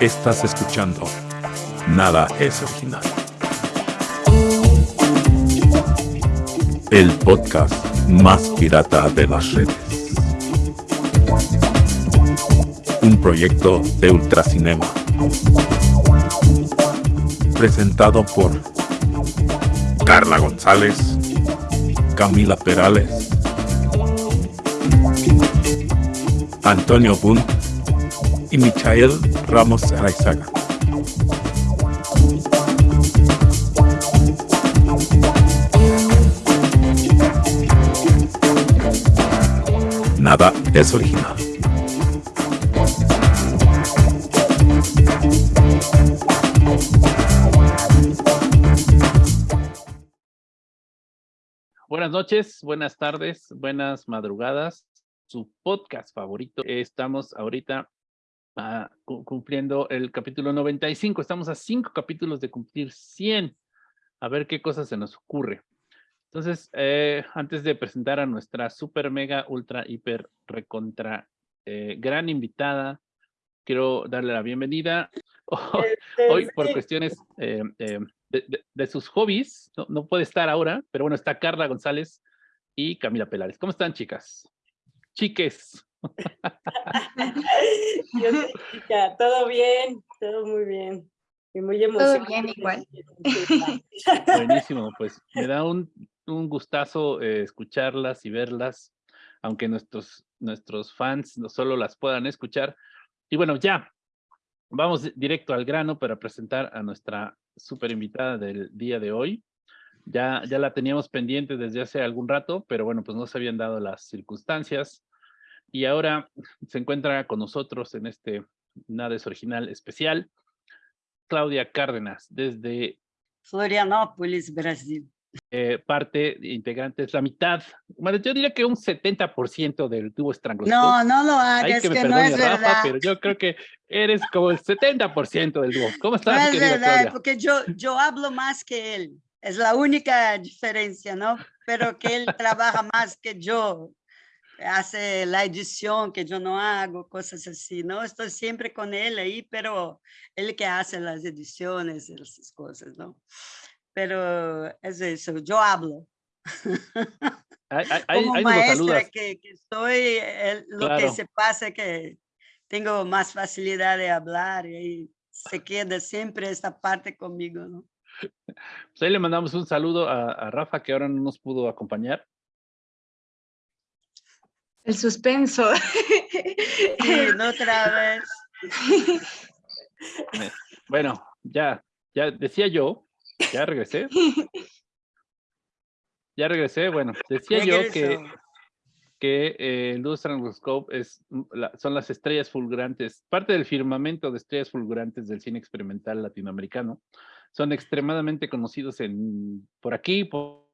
Estás escuchando Nada es original. El podcast más pirata de las redes. Un proyecto de Ultracinema. Presentado por Carla González, Camila Perales, Antonio Bunt y Michael Ramos Araizaga. Nada es original. Buenas noches, buenas tardes, buenas madrugadas. Su podcast favorito. Estamos ahorita cu- cumpliendo el capítulo 95. Estamos a cinco capítulos de cumplir 100. A ver qué cosas se nos ocurre. Entonces, eh, antes de presentar a nuestra super, mega, ultra, hiper, recontra, eh, gran invitada, quiero darle la bienvenida. Hoy, hoy por cuestiones eh, eh, de, de- de sus hobbies, no, no puede estar ahora, pero bueno, está Carla González y Camila Pelares. ¿Cómo están, chicas? Chiques. Yo soy chica, todo bien, todo muy bien. Y muy emocionada. bien, igual. Buenísimo, pues me da un, un gustazo eh, escucharlas y verlas, aunque nuestros, nuestros fans no solo las puedan escuchar. Y bueno, ya, vamos di- directo al grano para presentar a nuestra super invitada del día de hoy. Ya, ya la teníamos pendiente desde hace algún rato, pero bueno, pues no se habían dado las circunstancias. Y ahora se encuentra con nosotros en este Nada es Original especial, Claudia Cárdenas, desde Florianópolis, Brasil. eh, parte integrante, es la mitad, bueno, yo diría que un 70% del tubo estranguloscope. No, no lo Ay, hagas, que me que no es Rafa, verdad. pero yo creo que eres como el 70% del dúo. ¿Cómo No estás, es querida verdad, Claudia? porque yo, yo hablo más que él. Es la única diferencia, ¿no? Pero que él trabaja más que yo. Hace la edición que yo no hago, cosas así, ¿no? Estoy siempre con él ahí, pero él que hace las ediciones, esas cosas, ¿no? Pero es eso, yo hablo. Ahí- ahí- como lo maestra que, que soy, el- lo que Claro. se pasa es que tengo más facilidad de hablar y se queda siempre esta parte conmigo, ¿no? Pues ahí le mandamos un saludo a, a Rafa, que ahora no nos pudo acompañar. El suspenso. Sí, no otra vez. Bueno, ya, ya decía yo, ya regresé. Ya regresé, bueno, decía yo que, que eh, Stranguloscope es, la- son las estrellas fulgurantes, parte del firmamento de estrellas fulgurantes del cine experimental latinoamericano. Son extremadamente conocidos en, por aquí, por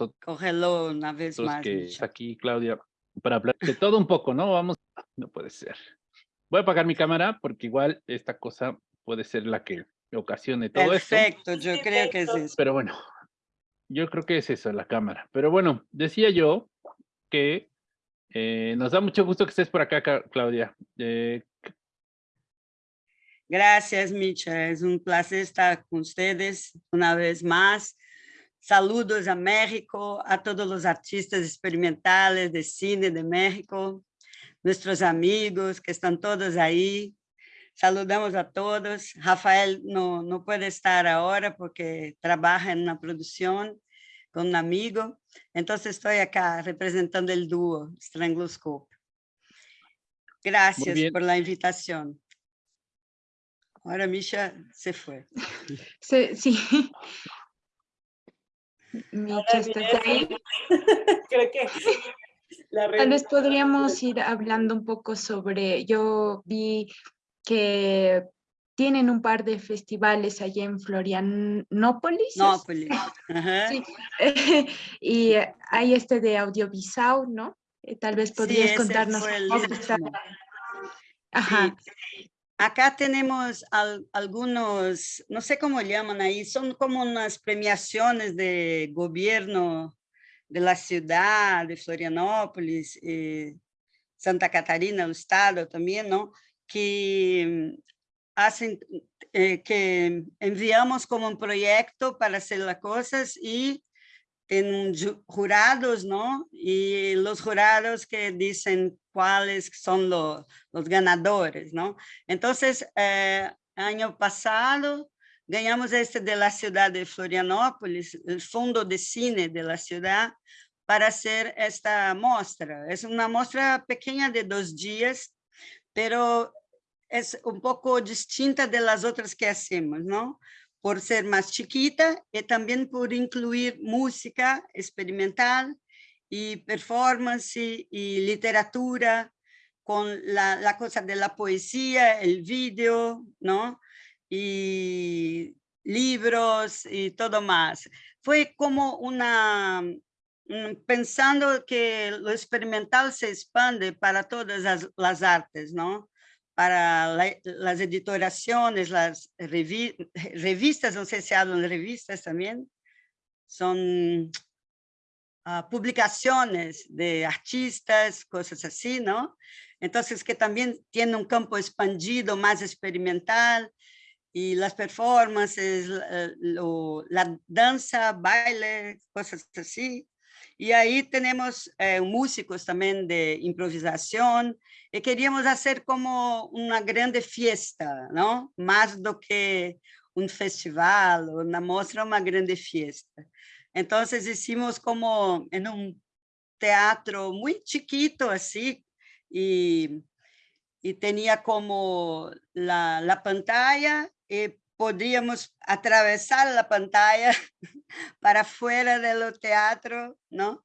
nosotros Cógelo una vez más. que está aquí, Claudia, para hablar de todo un poco, ¿no? Vamos, no puede ser. Voy a apagar mi cámara porque igual esta cosa puede ser la que ocasione todo esto. Perfecto, yo creo que es eso. Pero bueno, yo creo que es eso, la cámara. Pero bueno, decía yo que eh, nos da mucho gusto que estés por acá, Claudia. Eh, Gracias, Micha. Es un placer estar con ustedes una vez más. Saludos a México, a todos los artistas experimentales de cine de México, nuestros amigos que están todos ahí. Saludamos a todos. Rafael no, no puede estar ahora porque trabaja en una producción con un amigo. Entonces estoy acá representando el dúo Strangloscope. Gracias bien. por la invitación. Ahora Misha se fue. Sí. Sí. Micha, ¿estás ahí? Creo que la Tal vez podríamos ir hablando un poco sobre, yo vi que tienen un par de festivales allá en Florianópolis. Nópolis. Ajá. Sí. y hay este de audiovisual, ¿no? Eh, Tal vez podrías contarnos un poco. Ajá. Sí. Acá tenemos al- algunos, no sé cómo llaman ahí, son como unas premiaciones de gobierno de la ciudad de Florianópolis. eh, Santa Catarina, el estado también, ¿no? Que hacen, eh, que enviamos como un proyecto para hacer las cosas y tienen jurados, ¿no? Y los jurados que dicen cuáles son los, los ganadores, ¿no? Entonces, eh, año pasado, ganhamos este de la ciudad de Florianópolis, el Fondo de Cine de la ciudad, para hacer esta muestra. Es una muestra pequeña de dos días, pero es un poco distinta de las otras que hacemos, ¿no? Por ser más chiquita y también por incluir música experimental y performance y literatura con la, cosa de la poesía, el vídeo, ¿no? Y libros y todo más. Fue como una, pensando que lo experimental se expande para todas las, las artes, ¿no? Para las editoraciones, las revistas, no sé si hablan de revistas también, son ah, publicaciones de artistas, cosas así, ¿no? Entonces, que también tiene un campo expandido, más experimental, y las performances, la danza, baile, cosas así. Y ahí tenemos eh, músicos también de improvisación y queríamos hacer como una grande fiesta, ¿no? Más do que un festival, una muestra, una grande fiesta. Entonces hicimos como en un teatro muy chiquito así y, y tenía como la, la pantalla y podíamos atravesar la pantalla para fuera del teatro, ¿no?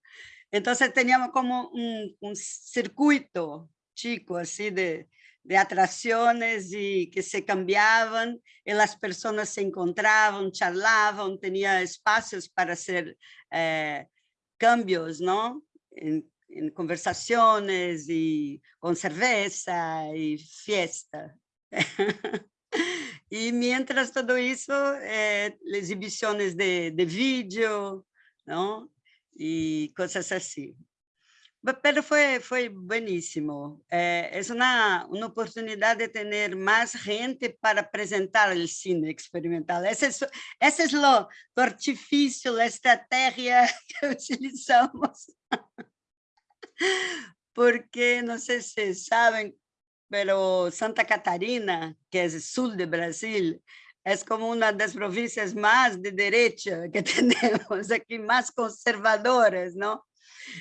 Entonces teníamos como un, circuito chico, así de, de atracciones y que se cambiaban y las personas se encontraban, charlaban, tenía espacios para hacer eh, cambios, ¿no? En, en, conversaciones y con cerveza y fiesta. Y mientras todo eso, eh, exhibiciones de, de vídeo, ¿no? Y cosas así. Pero fue, fue buenísimo. Eh, es una, una oportunidad de tener más gente para presentar el cine experimental. Ese es, ese es lo, lo artificio, la estrategia que utilizamos. Porque, no sé si saben, pero Santa Catarina, que es el sur de Brasil, es como una de las provincias más de derecha que tenemos aquí, más conservadoras, ¿no?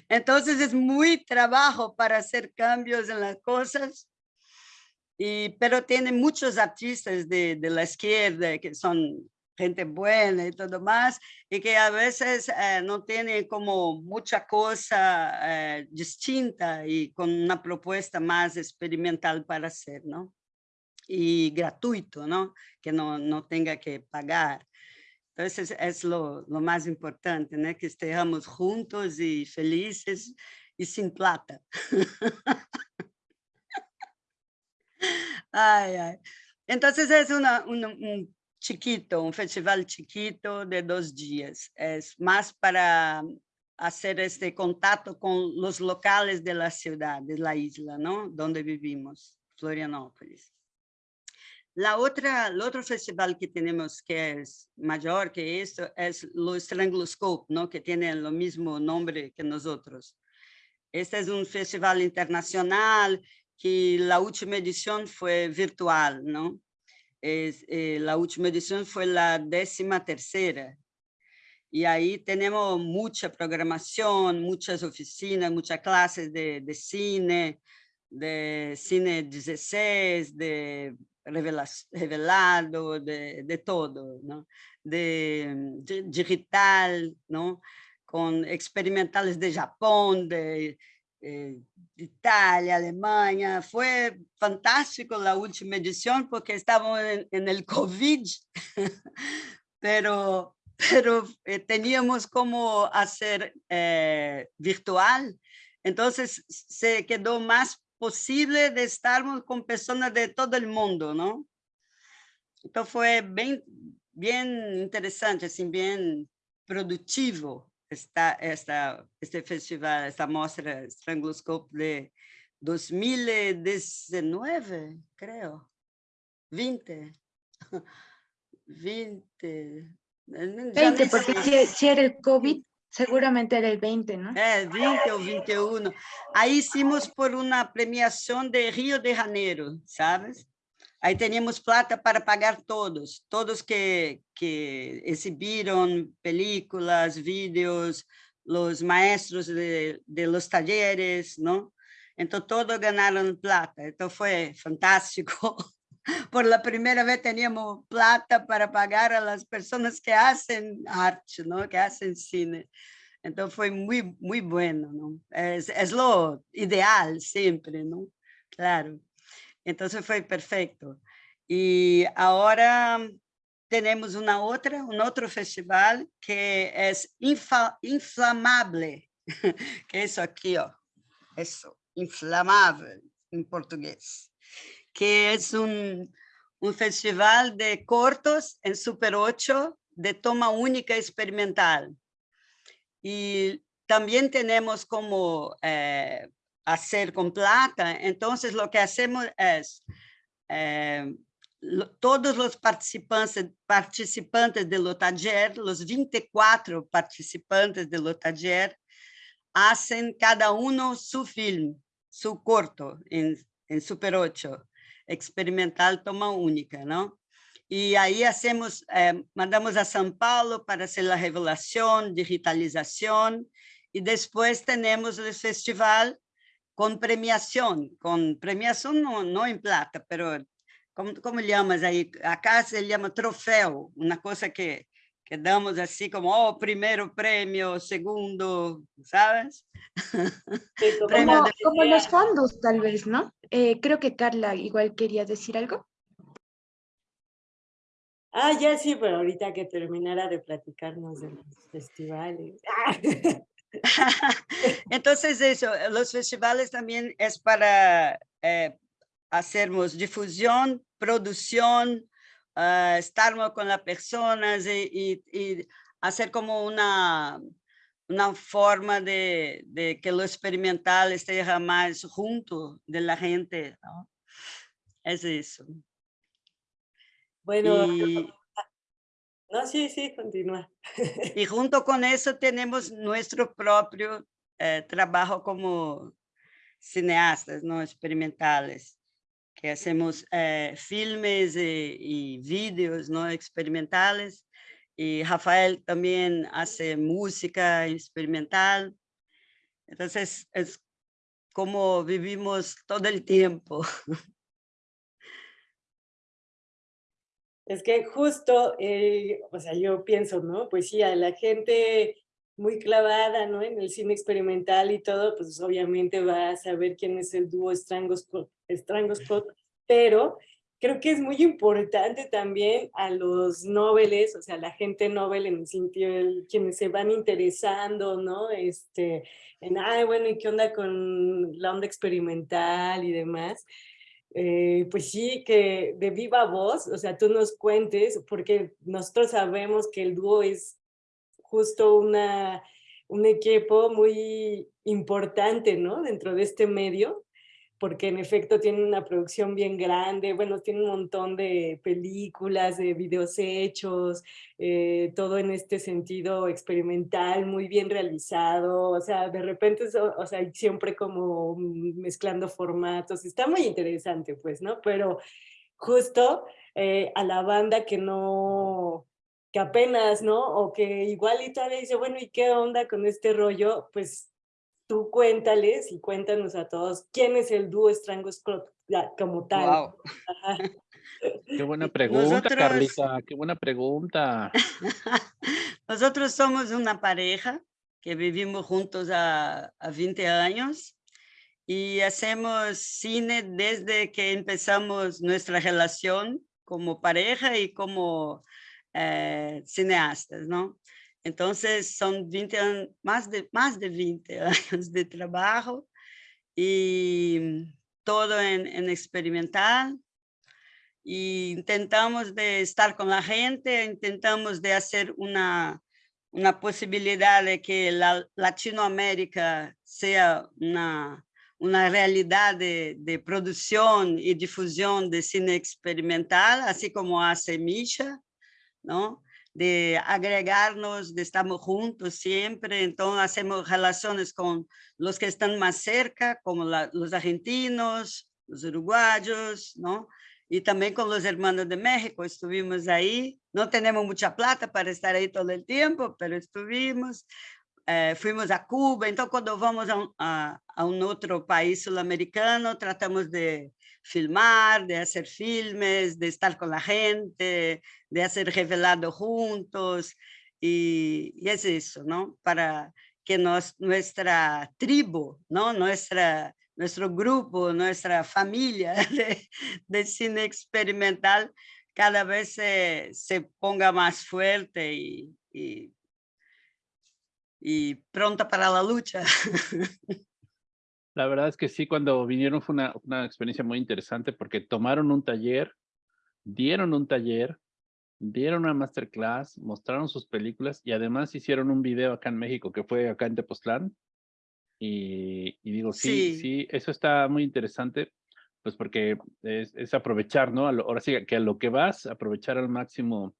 Entonces es muy trabajo para hacer cambios en las cosas, y, pero tiene muchos artistas de, de la izquierda que son gente buena y todo más, y que a veces eh, no tiene como mucha cosa eh, distinta y con una propuesta más experimental para hacer, ¿no? Y gratuito, ¿no? Que no, no tenga que pagar. Entonces es lo, lo más importante, ¿no? Que estemos juntos y felices y sin plata. ay, ay. Entonces es una, una, un chiquito, un festival chiquito de dos días. Es más para hacer este contacto con los locales de la ciudad, de la isla, ¿no? Vivimos, Florianópolis. La otra, el otro festival que tenemos que es mayor que esto es los Stranguloscope, ¿no? Que tiene el mismo nombre que nosotros. Este es un festival internacional que la última edición fue virtual, ¿no? Es, eh, la última edición fue la décima tercera. Y ahí tenemos mucha programación, muchas oficinas, muchas clases de, de cine, de cine 16, de revelado, de, de todo, ¿no? de, de, digital, ¿no? con experimentales de Japón, de eh, Italia, Alemania. Fue fantástico la última edición porque estábamos en, el COVID, pero, pero eh, teníamos como hacer eh, virtual. Entonces se quedó más posible de estar con personas de todo el mundo, ¿no? Entonces fue bien, bien interesante, así, bien productivo esta, esta, este festival, esta mostra Stranguloscope de, 2019, creo. 20. 20. 20, porque si, si, era el COVID, seguramente era el 20, ¿no? É, 20 ou 21. Aí hicimos por uma premiação de Rio de Janeiro, sabes? Aí teníamos plata para pagar todos, todos que, que exibiram películas, vídeos, os maestros de, de los talleres, não? Então, todos ganharam plata. Então, foi fantástico. Por la primeira vez teníamos plata para pagar a las personas que hacen arte, ¿no? que hacen cine. Entonces fue muy, muy bueno. ¿no? Es, es lo ideal siempre, ¿no? Claro. Entonces fue perfecto. Y ahora tenemos una otra, un otro festival que es infa, inflamable, que es aquí, oh, eso, inflamable en portugués que es un, un festival de cortos en Super 8 de toma única experimental. Y también tenemos como eh, hacer con plata, entonces lo que es, eh, lo, todos los participantes, participantes de lo taller, los 24 participantes de lo taller, hacen cada uno su film, su corto en, en Super 8 experimental toma única, ¿no? Y ahí hacemos, eh, mandamos a São Paulo para hacer la revelación, digitalización, y después tenemos el festival con premiación, con premiación no, no en plata, pero ¿cómo, cómo llamas ahí? Acá se llama trofeo, una cosa que, que damos así como, oh, primero premio, segundo, ¿sabes? como, como los fondos, tal vez, ¿no? Eh, creo que Carla igual quería decir algo. Ah, ya sí, pero ahorita que terminara de platicarnos de los festivales. Entonces eso, los festivales también es para eh, hacernos difusión, producción, uh, estar con las personas y, y, y, hacer como una, una forma de, de, que lo experimental esté más junto de la gente. ¿no? Es eso. Bueno, y, no, sí, sí, continúa. y junto con eso tenemos nuestro propio eh, trabajo como cineastas, ¿no? experimentales que hacemos eh, filmes y, y, vídeos ¿no? experimentales. Y Rafael también hace música experimental. Entonces, es como vivimos todo el tiempo. Es que justo, eh, o sea, yo pienso, ¿no? Pues sí, a la gente muy clavada, ¿no? En el cine experimental y todo, pues obviamente va a saber quién es el dúo Strangos Scott, pero creo que es muy importante también a los noveles, o sea, la gente novel en el sentido, de quienes se van interesando, ¿no? Este, en, ay, bueno, ¿y qué onda con la onda experimental y demás? Eh, pues sí, que de viva voz, o sea, tú nos cuentes, porque nosotros sabemos que el dúo es justo una, un equipo muy importante, ¿no? Dentro de este medio, porque en efecto tiene una producción bien grande, bueno, tiene un montón de películas, de videos hechos, eh, todo en este sentido experimental, muy bien realizado, o sea, de repente, o sea, siempre como mezclando formatos, está muy interesante, pues, ¿no? Pero justo eh, a la banda que no, que apenas, ¿no? O que igual y todavía dice, bueno, ¿y qué onda con este rollo? Pues tú cuéntales y cuéntanos a todos quién es el dúo Strango como tal. Qué buena pregunta, Carlita, qué buena pregunta. Nosotros somos una pareja que vivimos juntos a, a 20 años y hacemos cine desde que empezamos nuestra relación como pareja y como eh, cineastas, ¿no? Entonces son 20 años, más de, más de 20 años de trabajo y todo en, en experimental. Y intentamos de estar con la gente, intentamos de hacer una, una posibilidad de que la Latinoamérica sea una, una realidad de, de, producción y difusión de cine experimental, así como hace Misha, ¿no? De agregarnos, de estamos juntos siempre, entonces hacemos relaciones con los que están más cerca, como los argentinos, los uruguayos, ¿no? Y también con los hermanos de México, estuvimos ahí, no tenemos mucha plata para estar ahí todo el tiempo, pero estuvimos, eh, fuimos a Cuba, entonces cuando vamos a un, a, un otro país sudamericano, tratamos de filmar, de hacer filmes, de estar con la gente, de hacer revelado juntos, y, es eso, ¿no? Para que nos, nuestra tribu, ¿no? Nuestra, nuestro grupo, nuestra familia de, de cine experimental cada vez se, se ponga más fuerte y, y, y pronta para la lucha. La verdad es que sí, cuando vinieron fue una, una, experiencia muy interesante porque tomaron un taller, dieron un taller, dieron una masterclass, mostraron sus películas y además hicieron un video acá en México que fue acá en Tepoztlán. Y, y digo, sí, sí, sí, eso está muy interesante, pues porque es, es aprovechar, ¿no? Lo, ahora sí que a lo que vas, aprovechar al máximo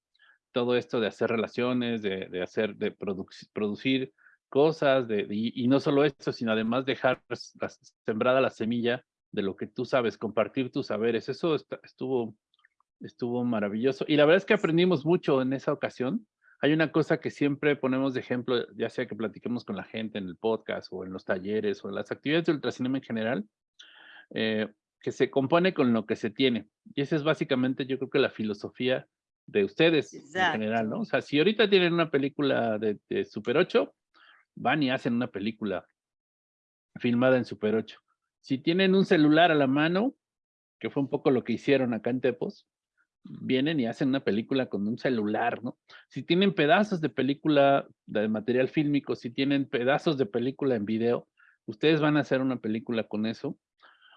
todo esto de hacer relaciones, de, de hacer, de produ producir cosas, de, y, y, no solo eso, sino además dejar sembrada la semilla de lo que tú sabes, compartir tus saberes. Eso está, estuvo, estuvo maravilloso. Y la verdad es que aprendimos mucho en esa ocasión. Hay una cosa que siempre ponemos de ejemplo, ya sea que platiquemos con la gente en el podcast o en los talleres o en las actividades de ultracinema en general, eh, que se compone con lo que se tiene. Y esa es básicamente, yo creo que la filosofía de ustedes Exacto. en general, ¿no? O sea, si ahorita tienen una película de, de Super 8, van y hacen una película filmada en Super 8. Si tienen un celular a la mano, que fue un poco lo que hicieron acá en Tepos, vienen y hacen una película con un celular, ¿no? Si tienen pedazos de película de material fílmico, si tienen pedazos de película en video, ustedes van a hacer una película con eso,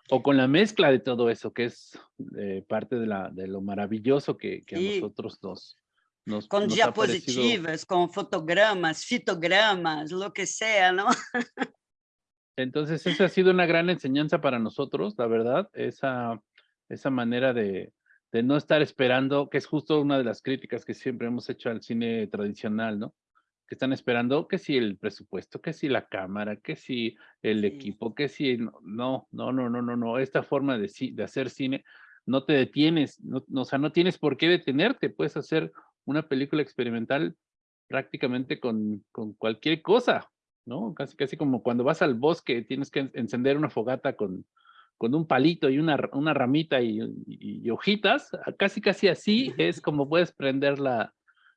o con la mezcla de todo eso, que es eh, parte de, la, de lo maravilloso que, a nosotros nos, nos, con nos diapositivas, con fotogramas, fitogramas, lo que sea, ¿no? Entonces, esa ha sido una gran enseñanza para nosotros, la verdad, esa, esa manera de, de no estar esperando, que es justo una de las críticas que siempre hemos hecho al cine tradicional, ¿no? Que están esperando que si el presupuesto, que si la cámara, que si el sí. equipo, que si... No, no, no, no, no, no. Esta forma de, de hacer cine no te detienes, no, no, o sea, no tienes por qué detenerte, puedes hacer una película experimental prácticamente con, con cualquier cosa, ¿no? Casi, casi como cuando vas al bosque, tienes que encender una fogata con, con un palito y una, una ramita y, y, y, hojitas, casi casi así es como puedes prender la,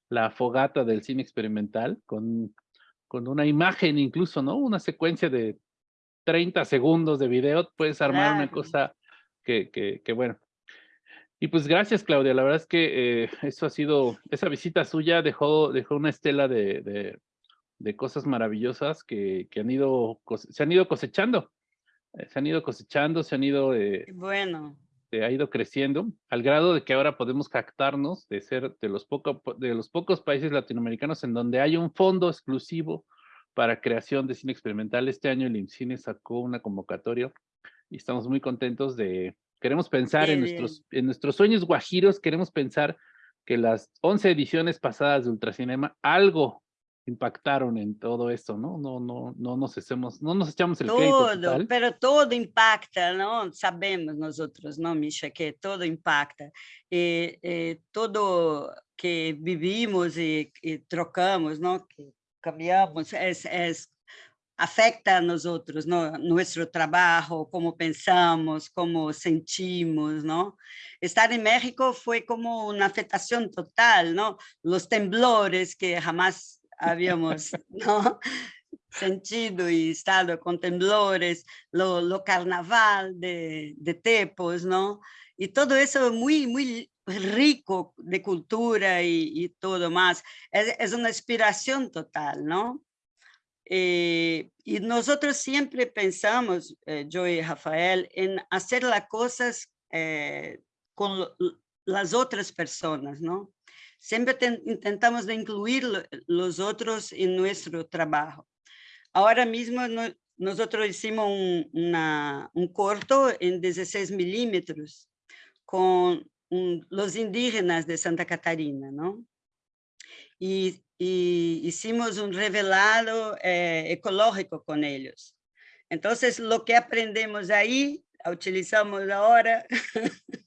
la fogata del cine experimental con, con una imagen incluso, ¿no? Una secuencia de 30 segundos de video, puedes armar claro. una cosa que, que, que, bueno, y pues gracias, Claudia. La verdad es que eh, eso ha sido, esa visita suya dejó, dejó una estela de, de, de cosas maravillosas que, que, han ido, se han ido cosechando. Eh, se han ido cosechando, se han ido... Eh, bueno. Se ha ido creciendo al grado de que ahora podemos captarnos de ser de los, poco, de los pocos países latinoamericanos en donde hay un fondo exclusivo para creación de cine experimental. Este año el IMCINE sacó una convocatoria y estamos muy contentos de, Queremos pensar en, nuestros, en nuestros sueños guajiros, queremos pensar que las 11 ediciones pasadas de Ultracinema algo impactaron en todo esto, ¿no? No, no, no nos hacemos, no nos echamos el todo, total. pero todo impacta, ¿no? Sabemos nosotros, ¿no, Misha? Que todo impacta. E, e todo que vivimos e trocamos, ¿no? Que cambiamos, é afecta a nós outros, no, nosso trabalho, como pensamos, como sentimos, não? Estar em México foi como uma afetação total, não? Os temblores que jamais havíamos, não? sentido e estado com temblores, lo, lo carnaval de, de Tepos, não? E tudo isso é muito, muito rico de cultura e, e tudo mais. É, é uma inspiração total, não? Eh, y nosotros siempre pensamos, eh, yo y Rafael, en hacer las cosas eh, con las otras personas, ¿no? Siempre ten, intentamos de incluir lo, los otros en nuestro trabajo. Ahora mismo no, nosotros hicimos un, un corto en 16 milímetros con los indígenas de Santa Catarina, ¿no? Y, hicimos un revelado eh, ecológico con ellos. Entonces, lo que aprendemos ahí, utilizamos ahora.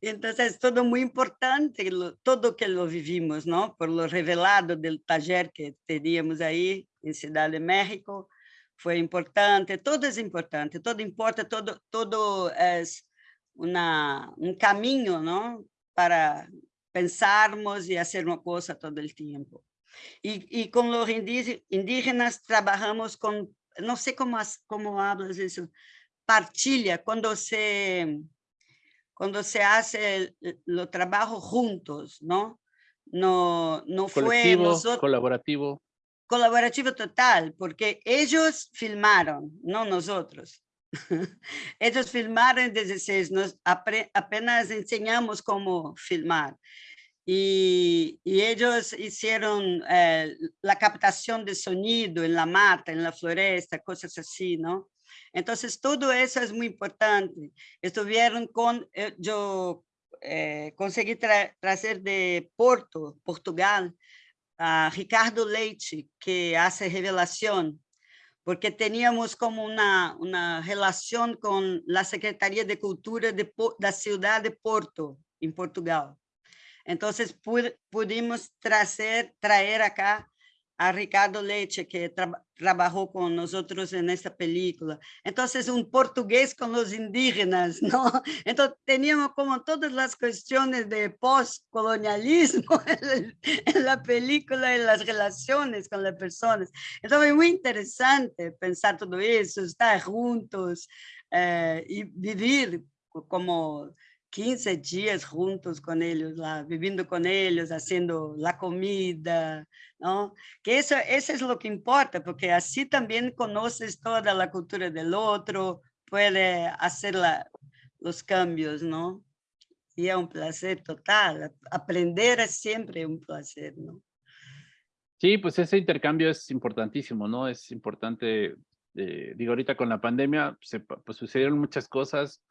Entonces, todo muy importante, todo que lo vivimos, ¿no? Por lo revelado del taller que teníamos ahí en Ciudad de México, fue importante, todo es importante, todo importa, todo, todo es una, un camino, ¿no? Para pensarmos y hacer una cosa todo el tiempo. Y, y con los indígenas trabajamos con, no sé cómo, cómo hablas eso, partilha, cuando se, cuando se hace el, trabajo juntos, ¿no? No, no fue nosotros, colaborativo. Colaborativo total, porque ellos filmaron, no nosotros. Ellos filmaron en 16, nos apenas enseñamos cómo filmar. Y, y ellos hicieron eh, la captación de sonido en la mata, en la floresta, cosas así, ¿no? Entonces, todo eso es muy importante. Estuvieron con, eh, yo eh, conseguí traer de Porto, Portugal, a Ricardo Leite, que hace revelación porque teníamos como una, una relación con la Secretaría de Cultura de, la ciudad de Porto, en Portugal. Entonces pudimos traer, acá a Ricardo Leite, que trabajó con nosotros en esta película. Entonces, un portugués con los indígenas, ¿no? Entonces, teníamos como todas las cuestiones de postcolonialismo en la película, en las relaciones con las personas. Entonces, fue muy interesante pensar todo eso, estar juntos eh, y vivir como 15 días juntos con ellos, viviendo con ellos, haciendo la comida, ¿no? Que eso, eso es lo que importa, porque así también conoces toda la cultura del otro, puede hacer los cambios, ¿no? Y es un placer total, aprender es siempre un placer, ¿no? Sí, pues ese intercambio es importantísimo, ¿no? Es importante, eh, digo, ahorita con la pandemia se, pues sucedieron muchas cosas,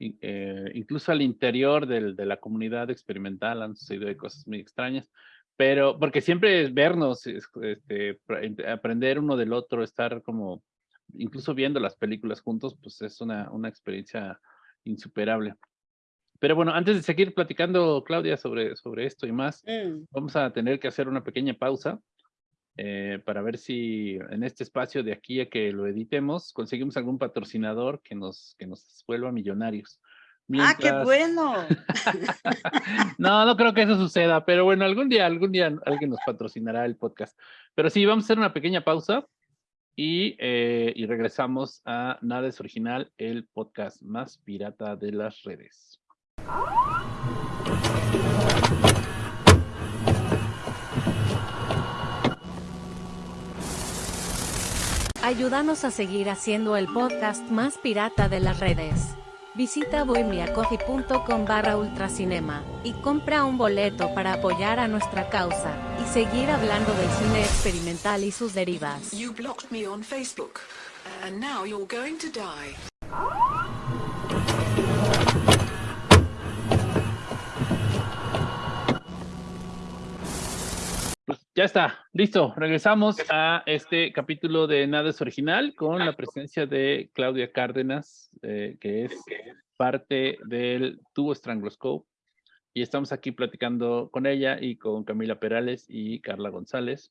eh, incluso al interior del, de la comunidad experimental han sucedido cosas muy extrañas, pero porque siempre es vernos, este, aprender uno del otro, estar como, incluso viendo las películas juntos, pues es una, una experiencia insuperable. Pero bueno, antes de seguir platicando, Claudia, sobre, sobre esto y más, mm. vamos a tener que hacer una pequeña pausa eh, para ver si en este espacio de aquí a que lo editemos conseguimos algún patrocinador que nos, que nos vuelva millonarios. ¡Ah, qué bueno! no, no creo que eso suceda, pero bueno, algún día, algún día alguien nos patrocinará el podcast. Pero sí, vamos a hacer una pequeña pausa y, eh, y regresamos a Nada es Original, el podcast más pirata de las redes. Ayúdanos a seguir haciendo el podcast más pirata de las redes. Visita bohemiacoffee.com barra ultracinema y compra un boleto para apoyar a nuestra causa y seguir hablando del cine experimental y sus derivas. Ya está, listo. Regresamos a este capítulo de Nada es Original con la presencia de Claudia Cárdenas, eh, que es parte del tubo Strangloscope. Y estamos aquí platicando con ella y con Camila Perales y Carla González.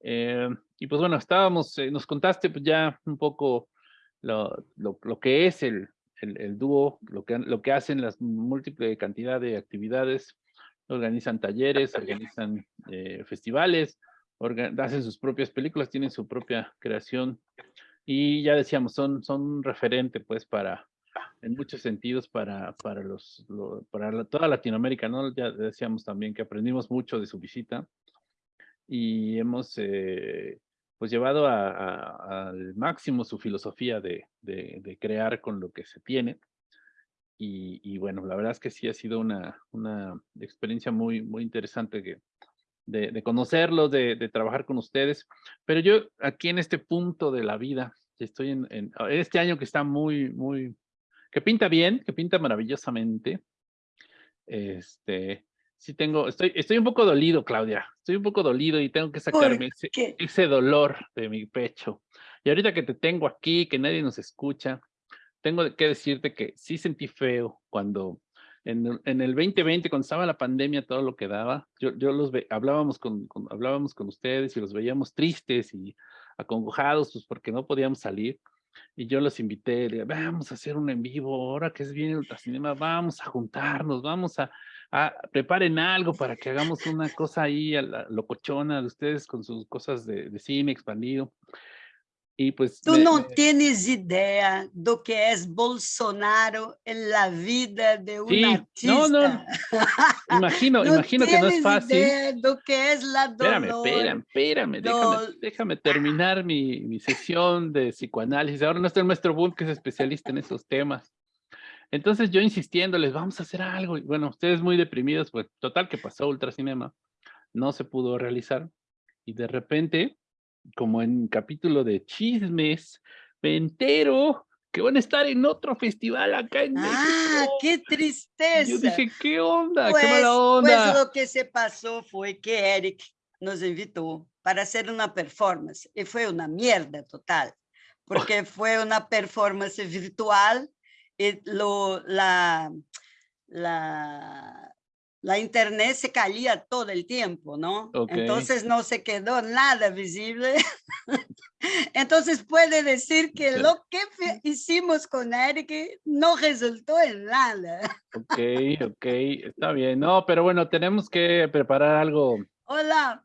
Eh, y pues bueno, estábamos, eh, nos contaste pues ya un poco lo, lo, que es el, el, el, dúo, lo que, lo que hacen las múltiples cantidad de actividades organizan talleres, organizan eh, festivales, hacen sus propias películas, tienen su propia creación y ya decíamos, son, son un referente pues para, en muchos sentidos para, para, los, para toda Latinoamérica, ¿no? Ya decíamos también que aprendimos mucho de su visita y hemos eh, pues llevado al máximo su filosofía de, de crear con lo que se tiene y, bueno, la verdad es que sí ha sido una, una experiencia muy, muy interesante de, de conocerlos, de, de, trabajar con ustedes. Pero yo aquí en este punto de la vida, Estoy en, en este año que está muy, muy, que pinta bien, que pinta maravillosamente. Este, sí tengo, estoy, estoy un poco dolido, Claudia. Estoy un poco dolido y tengo que sacarme ese, ese, dolor de mi pecho. Y ahorita que te tengo aquí, que nadie nos escucha, tengo que decirte que sí sentí feo cuando en, en el 2020, cuando estaba la pandemia, todo lo que daba, yo, yo los ve, hablábamos con, hablábamos con ustedes y los veíamos tristes y acongojados, pues porque no podíamos salir. Y yo los invité, vamos a hacer un en vivo, ahora que es bien el ultracinema, vamos a juntarnos, vamos a, a, preparen algo para que hagamos una cosa ahí a la locochona de ustedes con sus cosas de, de cine expandido. Y pues Tú me, no me... tienes idea do que es Bolsonaro en la vida de un sí, artista. No, no. Imagino, no imagino que no es fácil. Idea do que es la dolor. Espérame, espérame, espérame. Déjame, déjame terminar mi, mi sesión de psicoanálisis. Ahora no está el maestro Bull, que es especialista en esos temas. Entonces yo insistiéndoles, vamos a hacer algo. Y bueno, ustedes muy deprimidos, pues total que pasó Ultracinema. No se pudo realizar. Y de repente como en capítulo de chismes, me entero que van a estar en otro festival acá en México. ¡Ah, qué tristeza! Yo dije, ¿qué onda? Pues, ¡Qué mala onda! Pues lo que se pasó fue que Eric nos invitó para hacer una performance y fue una mierda total, porque fue una performance virtual y lo, la, la, la internet se caía todo el tiempo, ¿no? Okay. Entonces no se quedó nada visible. Entonces puede decir que lo que hicimos con Eric no resultó en nada. Ok, ok, está bien. No, pero bueno, tenemos que preparar algo. Hola.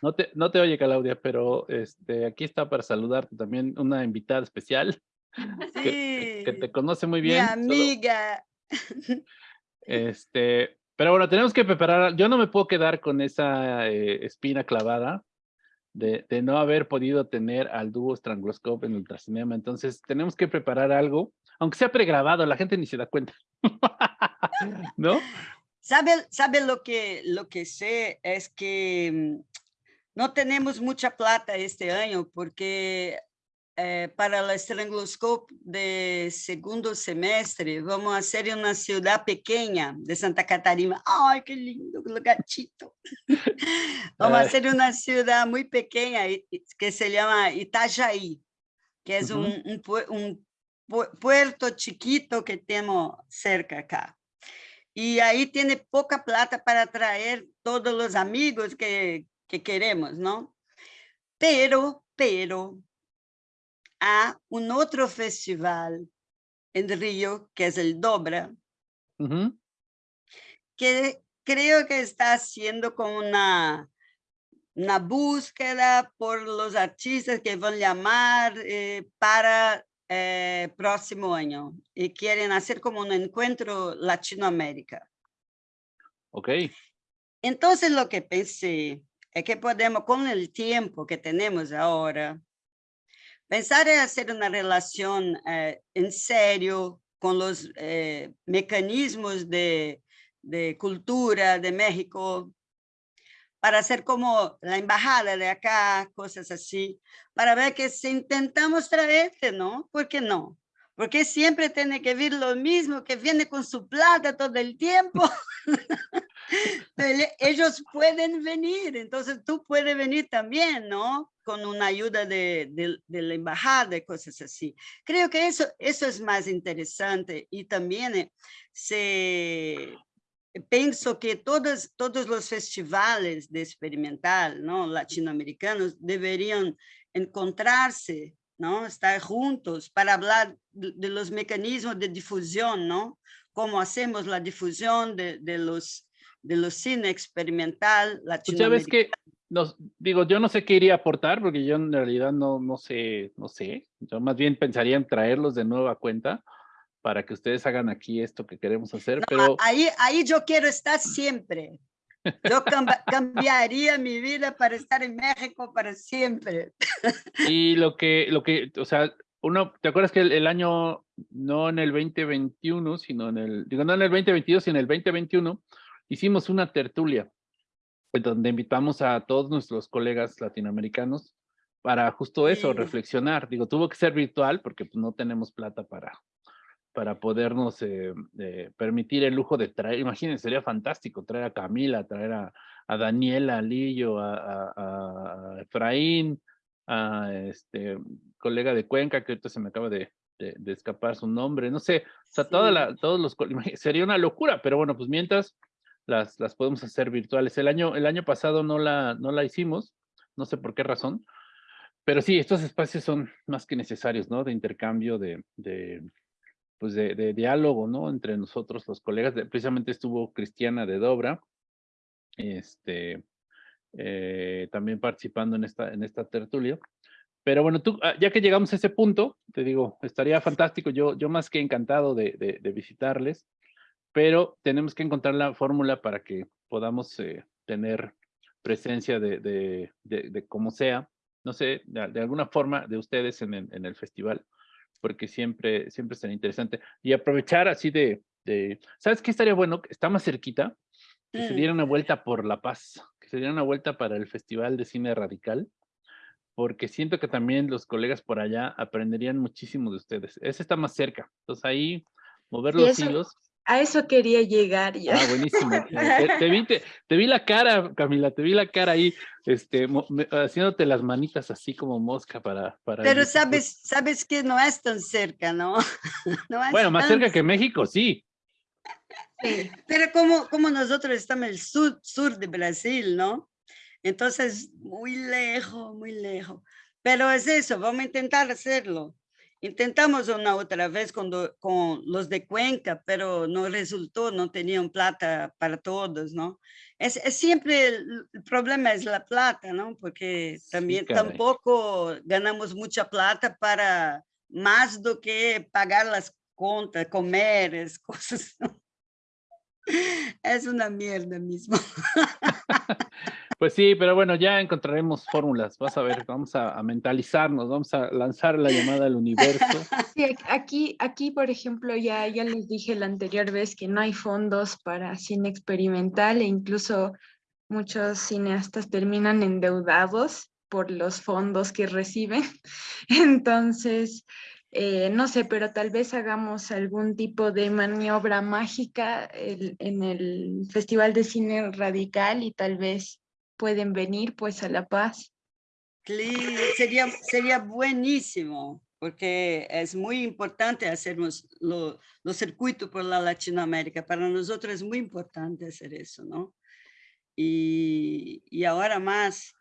No te, no te oye, Claudia, pero este, aquí está para saludarte también una invitada especial. Sí. Que, que te conoce muy bien. Mi amiga. Solo, este, pero bueno, tenemos que preparar, yo no me puedo quedar con esa eh, espina clavada de, no haber podido tener al dúo Strangloscope en Ultracinema, entonces tenemos que preparar algo, aunque sea pregrabado, la gente ni se da cuenta, ¿no? ¿Sabe, sabe lo, que, lo que sé? Es que mm, no tenemos mucha plata este año porque eh, para el Strangloscope de segundo semestre, vamos a hacer en una ciudad pequeña de Santa Catarina. ¡Ay, qué lindo gatito! vamos a hacer una ciudad muy pequeña que se llama Itajaí, que es uh -huh. un, un, un, puerto chiquito que tenemos cerca acá. Y ahí tiene poca plata para traer todos los amigos que, que queremos, ¿no? Pero, pero, a un otro festival en Río, que es el Dobra, uh -huh. que creo que está haciendo como una, una búsqueda por los artistas que van a llamar eh, para eh, próximo año y quieren hacer como un encuentro Latinoamérica. Ok. Entonces lo que pensé es que podemos, con el tiempo que tenemos ahora, Pensar en hacer una relación eh, en serio con los eh, mecanismos de, de, cultura de México, para hacer como la embajada de acá, cosas así, para ver que si intentamos traerte, ¿no? ¿Por qué no? Porque siempre tiene que vir lo mismo, que viene con su plata todo el tiempo. Ellos pueden venir, entonces tú puedes venir también, ¿no? Con una ayuda de, de, de, la embajada y cosas así. Creo que eso, eso es más interesante y también eh, se, pienso que todos, todos los festivales de experimental ¿no? latinoamericanos deberían encontrarse, ¿no? estar juntos para hablar de, los mecanismos de difusión, ¿no? cómo hacemos la difusión de los de los cine experimental latinoamericano. Sabes que, nos, digo, yo no sé qué iría a aportar, porque yo en realidad no, no sé, no sé. Yo más bien pensaría en traerlos de nuevo a cuenta para que ustedes hagan aquí esto que queremos hacer, no, pero... Ahí, ahí yo quiero estar siempre. Yo cambiaría mi vida para estar en México para siempre. Y lo que, lo que, o sea, uno, ¿te acuerdas que el, el, año, no en el 2021, sino en el, digo, no en el 2022, sino en el 2021, hicimos una tertulia donde invitamos a todos nuestros colegas latinoamericanos para justo eso, Sí. reflexionar. Digo, tuvo que ser virtual porque pues, no tenemos plata para, para podernos eh, eh, permitir el lujo de traer, imagínense, sería fantástico traer a Camila, traer a, a Daniela, a Lillo, a, a- a Efraín, a este colega de Cuenca, que ahorita se me acaba de, de- de escapar su nombre, no sé, o sea, toda Sí. la, todos los, sería una locura, pero bueno, pues mientras las, las podemos hacer virtuales. El año, el año pasado no la, no la hicimos, no sé por qué razón, pero sí, estos espacios son más que necesarios, ¿no? De intercambio, de, de pues de, de diálogo, ¿no? Entre nosotros, los colegas. Precisamente estuvo Cristiana de Dobra, este, eh, también participando en esta, en esta tertulia. Pero bueno, tú, ah, ya que llegamos a ese punto, te digo, estaría fantástico, yo, yo más que encantado de- de visitarles, pero tenemos que encontrar la fórmula para que podamos eh, tener presencia de, de, de, de como sea, no sé, de, alguna forma de ustedes en el, en el festival, porque siempre, siempre será interesante. Y aprovechar así de, de, ¿sabes qué estaría bueno? Está más cerquita, que se Mm. diera una vuelta por La Paz, que se diera una vuelta para el Festival de Cine Radical, porque siento que también los colegas por allá aprenderían muchísimo de ustedes. Ese está más cerca, entonces ahí mover los hilos. A eso quería llegar ya. Ah, buenísimo. Te, te vi, te, te vi la cara, Camila, te vi la cara ahí, este, mo- me- haciéndote las manitas así como mosca para... para Pero sabes, sabes que no es tan cerca, ¿no? No es Bueno, más cerca que México, sí. Sí. Pero como, como nosotros estamos en el sur, sur de Brasil, ¿no? Entonces, muy lejos, muy lejos. Pero es eso, vamos a intentar hacerlo. Intentamos una otra vez con, do- con los de Cuenca, pero no resultó, no tenían plata para todos, ¿no? Es, es siempre el, el problema es la plata, ¿no? Porque Sí, también caray. tampoco ganamos mucha plata para más do que pagar las contas, comer, cosas. Es una mierda mismo. Pues sí, pero bueno, ya encontraremos fórmulas. Vas a ver, vamos a, a mentalizarnos, vamos a lanzar la llamada al universo. Sí, aquí, aquí, por ejemplo, ya, ya les dije la anterior vez que no hay fondos para cine experimental e incluso muchos cineastas terminan endeudados por los fondos que reciben. Entonces, eh, no sé, pero tal vez hagamos algún tipo de maniobra mágica el- en el Festival de Cine Radical y tal vez pueden venir pues a La Paz. Cli- Sería, sería buenísimo, porque es muy importante hacer los, lo- circuitos por la Latinoamérica. Para nosotros es muy importante hacer eso, ¿no? Y, y ahora más,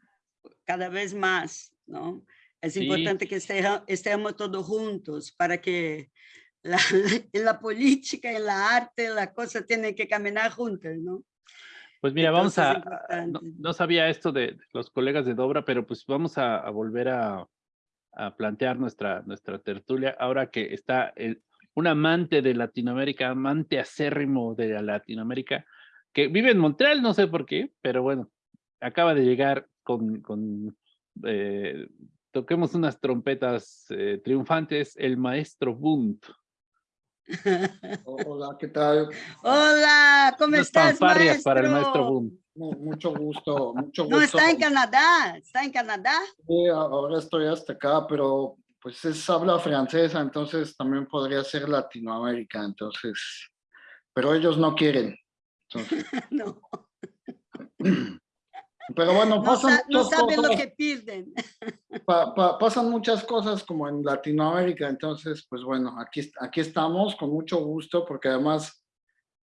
cada vez más, ¿no? Es Sí. importante que esteja- estemos todos juntos para que la, en la política, en la arte, la cosa tiene que caminar juntas, ¿no? Pues mira, vamos a, Entonces, no, no sabía esto de, de los colegas de Dobra, pero pues vamos a, a volver a, a plantear nuestra, nuestra tertulia ahora que está el- un amante de Latinoamérica, amante acérrimo de la Latinoamérica, que vive en Montreal, no sé por qué, pero bueno, acaba de llegar con, con eh, toquemos unas trompetas eh, triunfantes, el maestro Bunt. Hola, ¿qué tal? Hola, ¿cómo Unas estás, fanfarrias para el maestro maestro? Bunt. Mu- Mucho gusto, mucho gusto. No está en Canadá, está en Canadá. Sí, ahora estoy hasta acá, pero pues es habla francesa, entonces también podría ser Latinoamérica, entonces, pero ellos no quieren. Entonces, No, pero bueno, no, pasan, sa- no muchas saben lo cosas, que pierden. pa- pa- pasan muchas cosas como en Latinoamérica, entonces, pues bueno, aquí, aquí estamos con mucho gusto, porque además,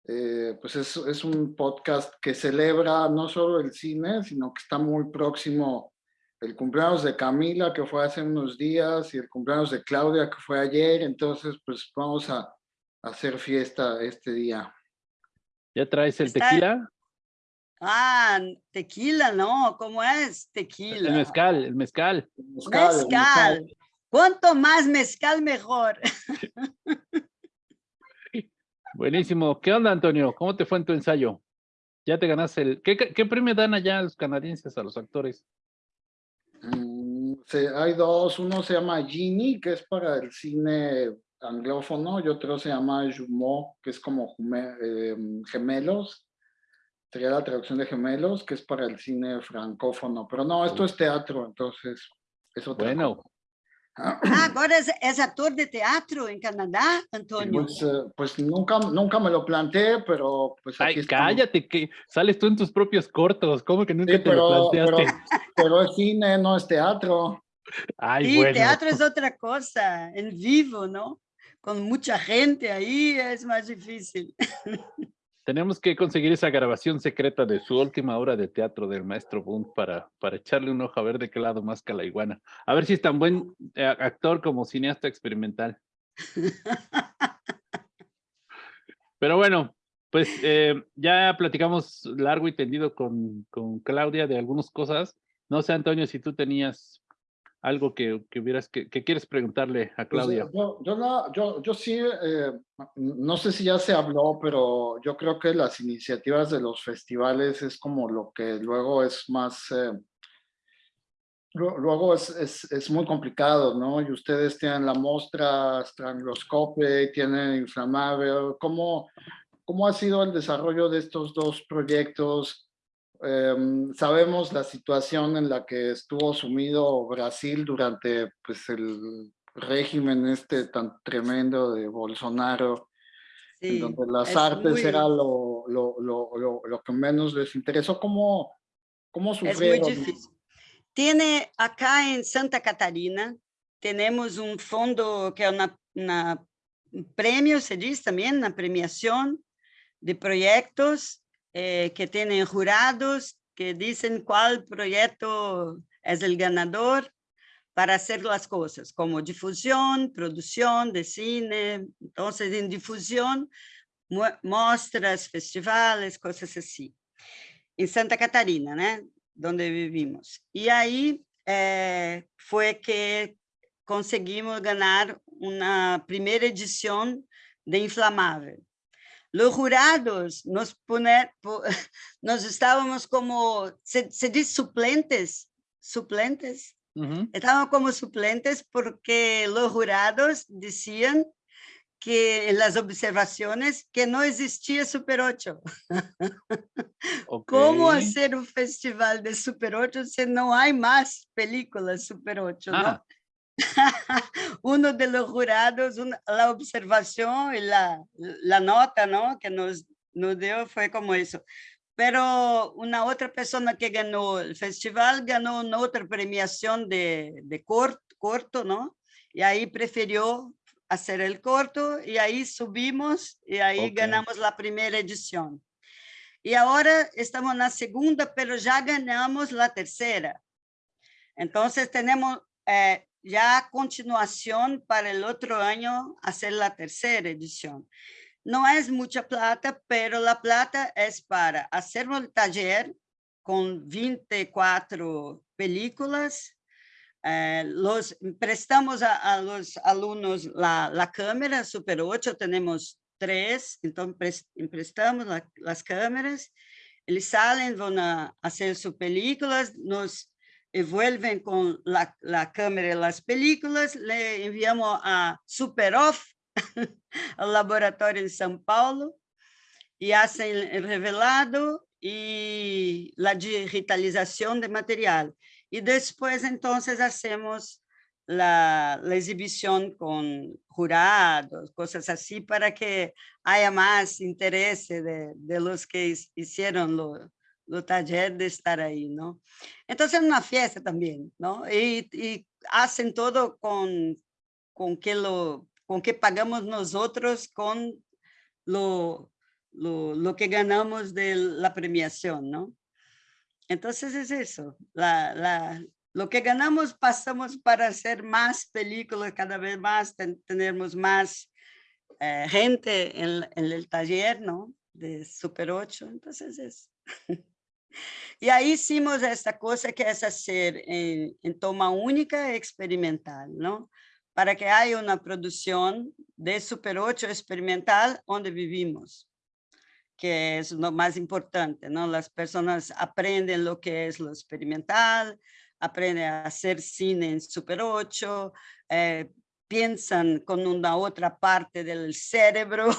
eh, pues es, es un podcast que celebra no solo el cine, sino que está muy próximo el cumpleaños de Camila, que fue hace unos días, y el cumpleaños de Claudia, que fue ayer, entonces, pues vamos a, a hacer fiesta este día. ¿Ya traes el Está- tequila? Ah, tequila, no, ¿cómo es tequila? El mezcal, el mezcal. El mezcal, el Mezcal. Cuanto más mezcal, mejor. Buenísimo. ¿Qué onda, Antonio? ¿Cómo te fue en tu ensayo? Ya te ganaste el... ¿Qué, qué premio dan allá a los canadienses, a los actores? Mm, hay dos, uno se llama Genie, que es para el cine anglófono, y otro se llama Jumeau, que es como jume- eh, gemelos, sería la traducción de gemelos, que es para el cine francófono, pero no, esto es teatro, entonces es otra Bueno, cosa. Ah, agora és ator de teatro en Canadá, Antonio? Pues, eh, pues nunca, nunca me lo planteé, pero pues aquí ay, estamos. cállate, que sales tú en tus propios cortos. ¿Cómo que nunca Sí, te pero, lo pero, planteaste? pero es cine, no es teatro. Ay, Sí, bueno. teatro es otra cosa, en vivo, ¿no? Con mucha gente ahí es más difícil. Tenemos que conseguir esa grabación secreta de su última obra de teatro del maestro Bunt para, para echarle un ojo a ver de qué lado más que la iguana. A ver si es tan buen eh, actor como cineasta experimental. Pero bueno, pues eh, ya platicamos largo y tendido con, con Claudia de algunas cosas. No sé, Antonio, si tú tenías algo que, que hubieras que, que quieres preguntarle a Pues, Claudia. eh, yo, yo, no- yo, yo sí, eh, no sé si ya se habló, pero yo creo que las iniciativas de los festivales es como lo que luego es más, eh, lu- luego es, es, es muy complicado, ¿no? Y ustedes tienen la muestra Strangloscope, tienen Inflamable, ¿cómo, ¿cómo ha sido el desarrollo de estos dos proyectos? Em, sabemos la situación en la que estuvo sumido Brasil durante pues, el régimen este tan tremendo de Bolsonaro, en Sí, donde las es artes muy- era lo, lo, lo, lo, lo que menos les interesó. ¿Cómo, cómo Es muy sufrieron? difícil. Tiene acá en Santa Catarina, tenemos un fondo que es una, una- un premio, se dice también, una premiación de proyectos eh, que tienen jurados que dicen cuál proyecto es el ganador para hacer las cosas, como difusión, producción de cine. Entonces, en difusión, mu- muestras, festivales, cosas así. En Santa Catarina, né? Donde vivimos. E aí eh, foi que conseguimos ganhar uma primeira edição de Inflamável. Los jurados nos poner, po- nós estávamos como, se, se diz suplentes, suplentes, Ujú. Estaban como suplentes porque los jurados decían que en las observaciones que no existía Super 8. ¿Cómo hacer un festival de Super 8 si no hay más películas Super 8? ¿no? Uno de los jurados, una- la observación y la, la nota ¿no? que nos, nos dio fue como eso. Pero una otra persona que ganó el festival ganó una otra premiación de, de cort- corto, ¿no? Y ahí prefirió hacer el corto y ahí subimos y ahí Ok. ganamos la primera edición. Y ahora estamos en la segunda, pero ya ganamos la tercera. Entonces tenemos eh, ya continuación para el otro año hacer la tercera edición. No es mucha plata, pero la plata es para hacer un taller con 24 películas. eh, los prestamos a, a los alumnos la, la cámara Super 8, tenemos tres, entonces pres- emprestamos la- las cámaras. Eles salen, van a hacer sus películas, nos envuelven con la, la cámara y las películas, le enviamos a Super Off, al laboratorio en São Paulo, y hacen el revelado y la digitalización de material. Y después entonces hacemos la, la exhibición con jurados, cosas así, para que haya más interés de, de los que hicieron lo, lo taller de estar ahí, ¿no? Entonces es una fiesta también, ¿no? Y, y hacen todo con, con que lo con que pagamos nosotros con lo, lo, lo que ganamos de la premiación, ¿no? Entonces es eso, la, la, lo que ganamos pasamos para hacer más películas, cada vez más, ten- tenemos más eh, gente en, en el taller, ¿no? De Super 8, entonces es. Y ahí hicimos esta cosa que es hacer en, en toma única experimental, ¿no? Para que haya una producción de Super 8 experimental donde vivimos, que es lo más importante, ¿no? Las personas aprenden lo que es lo experimental, aprenden a hacer cine en Super 8, eh, piensan con una otra parte del cerebro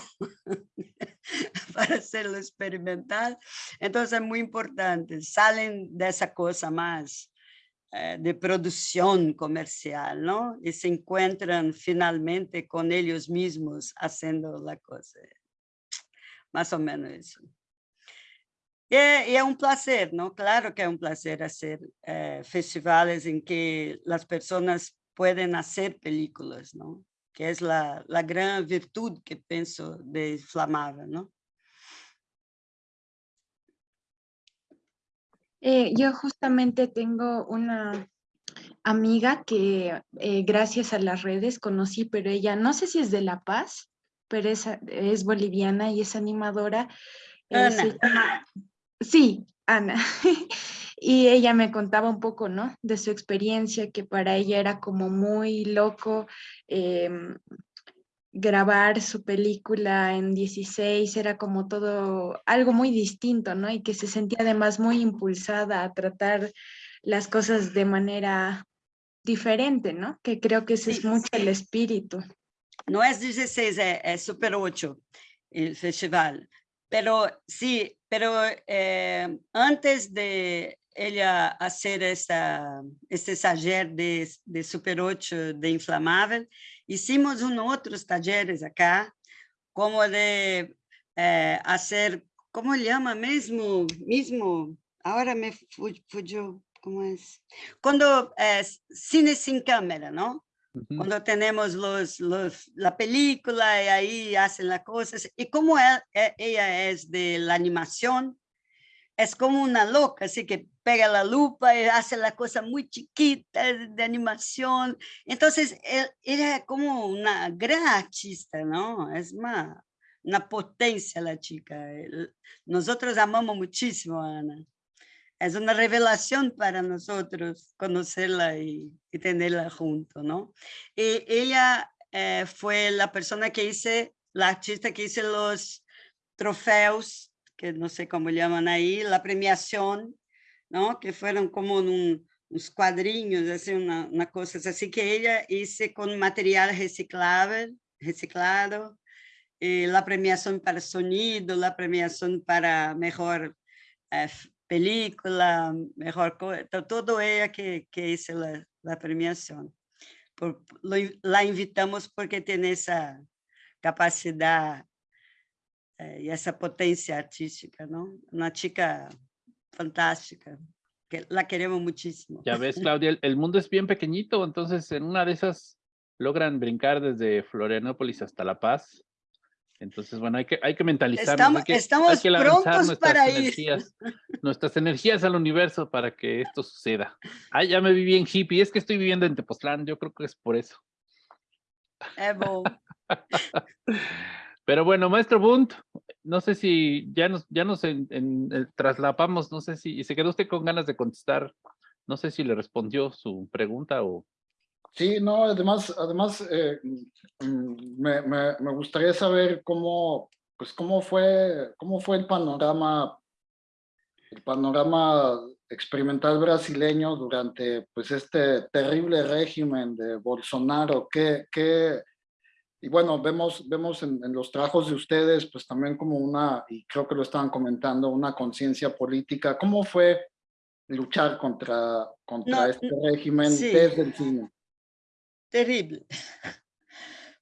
para hacerlo experimental. Entonces es muy importante, salen de esa cosa más eh, de producción comercial, ¿no? Y se encuentran finalmente con ellos mismos haciendo la cosa. Más o menos eso. Y, es un placer, ¿no? Claro que es un placer hacer eh, festivales en que las personas pueden hacer películas, ¿no? Que es la, la gran virtud que pienso de Flamava, ¿no? Eh, yo justamente tengo una amiga que eh, gracias a las redes conocí, pero ella no sé si es de La Paz, pero es, es boliviana y es animadora. Eh, Ana. sí, Ana. y ella me contaba un poco, ¿no? De su experiencia, que para ella era como muy loco em, grabar su película en 16 era como todo algo muy distinto, ¿no? Y que se sentía además muy impulsada a tratar las cosas de manera diferente, ¿no? Que creo que ese es mucho el espíritu. No es 16, es, Super 8 el festival. Pero sí, pero eh, antes de ella hacer esta, este taller de, de Super 8 de Inflamável, Hicimos un otros talleres acá, como de eh, hacer, ¿cómo le llama mismo? Mismo, ahora me fugió, ¿cómo es? Cuando es cine sin Cuando tenemos los, los, la película y ahí hacen las cosas. Y como ella, e, ella es de la animación, es como una loca, así que pega la lupa y hace la cosa muy chiquita de animación. Entonces, él, era como una gran artista, ¿no? Es más, una potencia la chica. Nosotros amamos muchísimo a Ana. Es una revelación para nosotros conocerla y, tenerla junto, ¿no? Y ella eh, fue la persona que hice, la artista que hice los trofeos que no sé cómo llaman ahí, la premiación, ¿no? que fueron como un, unos cuadrinhos, así, una, una cosa así que ella hizo con material reciclable, reciclado, y la premiación para sonido, la premiación para mejor eh, película, mejor todo ella que, que hizo la, la premiación. Por, lo, la invitamos porque tiene esa capacidad eh, y esa potencia artística, ¿no? Una chica fantástica, que la queremos muchísimo. Ya ves, Claudia, el, mundo es bien pequeñito, entonces en una de esas logran brincar desde Florianópolis hasta La Paz. Entonces, bueno, hay que, hay que mentalizarnos. Estamos, hay que, estamos hay que lanzar prontos para energías, nuestras energías al universo para que esto suceda. Ay, ya me viví en hippie, es que estoy viviendo en Tepoztlán, yo creo que es por eso. Evo. Pero bueno, maestro Bunt, no sé si ya nos, ya nos en, eh, traslapamos, no sé si se quedó usted con ganas de contestar, no sé si le respondió su pregunta o... Sí, no, además, además eh, mm, me, me, me, gustaría saber cómo, pues cómo fue, cómo fue el panorama, el panorama experimental brasileño durante pues este terrible régimen de Bolsonaro, ¿qué, qué, y bueno, vemos, vemos en, los trabajos de ustedes, pues también como una, y creo que lo estaban comentando, una conciencia política. ¿Cómo fue luchar contra, contra este régimen desde el cine? Terrible.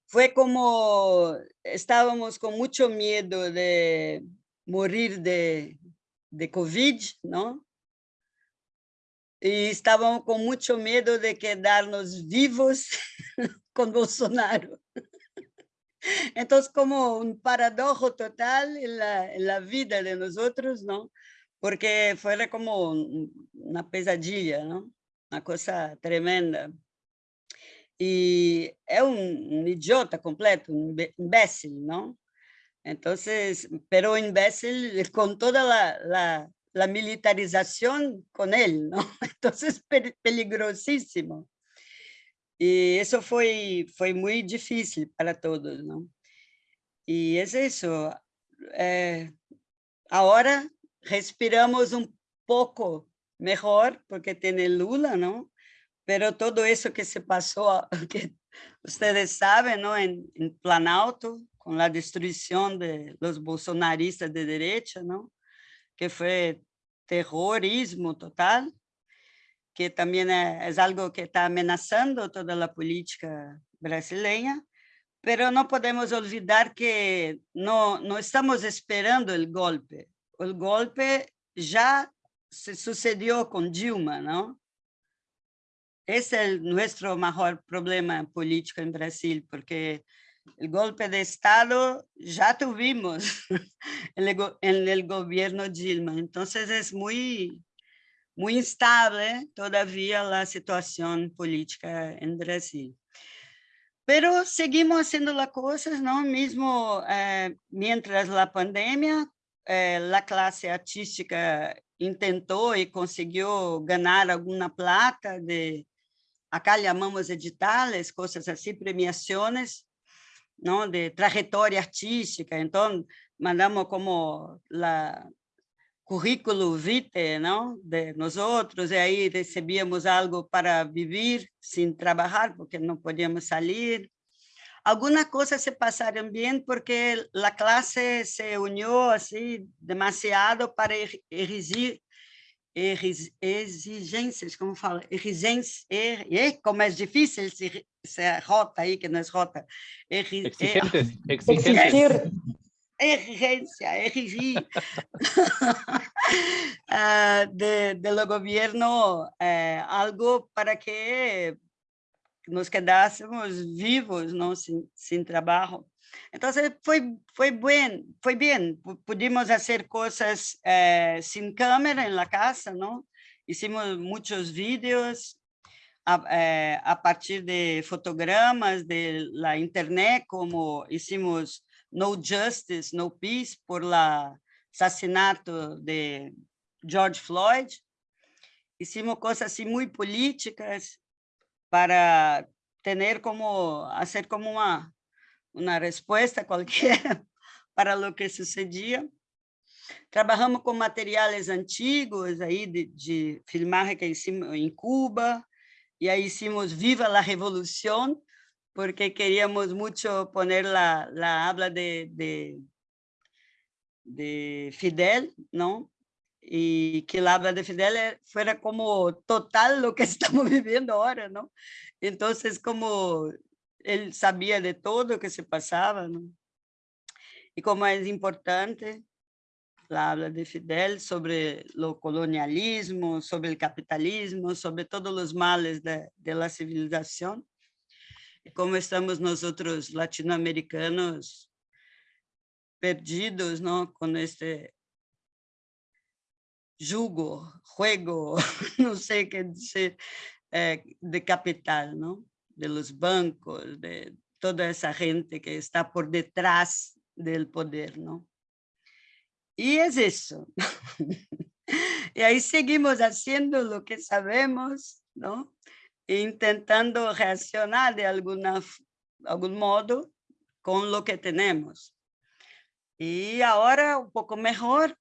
Fue como, estábamos con mucho miedo de morir de, de COVID, ¿no? Y estábamos con mucho miedo de quedarnos vivos con Bolsonaro. Entonces, como un paradojo total en la, en la vida de nosotros, ¿no? Porque fuera como una pesadilla, ¿no? Una cosa tremenda. Y es un, idiota completo, un imbécil, ¿no? Entonces, pero imbécil con toda la, la militarización con él, ¿no? Entonces, peligrosísimo. Y eso fue, fue muy difícil para todos, ¿no? Y es eso. Eh, ahora respiramos un poco mejor porque tiene Lula, ¿no? Pero todo eso que se pasó, que ustedes saben, ¿no? En, en Planalto, con la destrucción de los bolsonaristas de derecha, ¿no? Que fue terrorismo total. que también es algo que está amenazando toda la política brasileña, pero no podemos olvidar que no, no estamos esperando el golpe. El golpe ya se sucedió con Dilma, ¿no? Es nuestro mayor problema político en Brasil, porque el golpe de Estado ya tuvimos en el, en el gobierno Dilma. Entonces es muy, muy instable todavía la situación política en Brasil. Pero seguimos haciendo las cosas, ¿no? Mismo eh, mientras la pandemia, eh, la clase artística intentó y consiguió ganar alguna plata de, acá llamamos editales, cosas así, premiaciones, ¿no? de trayectoria artística. Entonces, mandamos como la currículo vitae ¿no? de nosotros, y ahí recibíamos algo para vivir sin trabajar, porque no podíamos salir. Algunas cosas se pasaron bien porque la clase se unió así demasiado para erigir exigências, como fala, exigências, e como é difícil esse, essa rota aí, que não é rota. Exigentes, exigentes. Exigência, exigir de, do governo eh, algo para que nos quedássemos vivos, não, sem, sem trabalho. Então, foi, foi bem, foi bem. Pudimos fazer coisas eh, sem câmera na casa, não? Hicimos muitos vídeos a, eh, a partir de fotogramas de la internet, como hicimos No Justice, No Peace, por la assassinato de George Floyd. Hicimos coisas assim muito políticas para ter como, fazer como uma uma resposta qualquer para o que sucedia. Trabalhamos com materiais antigos aí de, de filmagem que hicimos em Cuba, e aí hicimos Viva la Revolução, porque queríamos muito poner la, la habla de, de, de Fidel, não? E que la habla de Fidel fuera como total lo que estamos viviendo ahora, não? Então, como ele sabia de tudo o que se passava, e como é importante a habla de Fidel sobre o colonialismo, sobre o capitalismo, sobre todos os males da civilização, e como estamos nós outros latino-americanos perdidos não? com este jugo, juego, não sei o que dizer, eh, de capital, não? De los bancos, de toda esa gente que está por detrás del poder, ¿no? Y es eso. y ahí seguimos haciendo lo que sabemos, ¿no? intentando reaccionar de alguna, algún modo con lo que tenemos. Y ahora un poco mejor,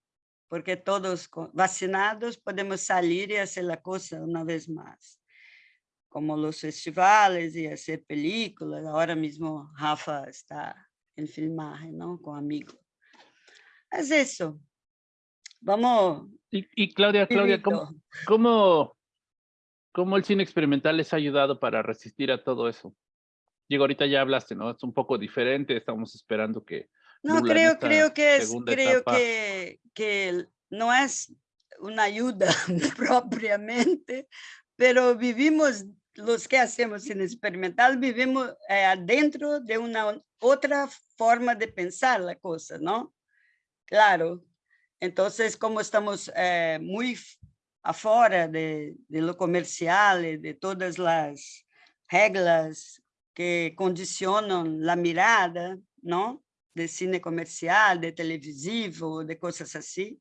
porque todos vacinados podemos salir y hacer la cosa una vez más como los festivales y hacer películas. Ahora mismo Rafa está en filmaje, ¿no? Con amigos. Es eso. Vamos. Y, y Claudia, Claudia, ¿cómo, ¿cómo, cómo, el cine experimental les ha ayudado para resistir a todo eso? Digo, ahorita ya hablaste, ¿no? Es un poco diferente, estamos esperando que... No, creo, creo que es, creo que, que no es una ayuda propiamente, pero vivimos los que hacemos cine experimental vivimos eh, dentro de una otra forma de pensar la cosa, ¿no? Claro. Entonces, como estamos eh, muy afuera de, de, lo comercial, de todas las reglas que condicionan la mirada, ¿no? De cine comercial, de televisivo, de cosas así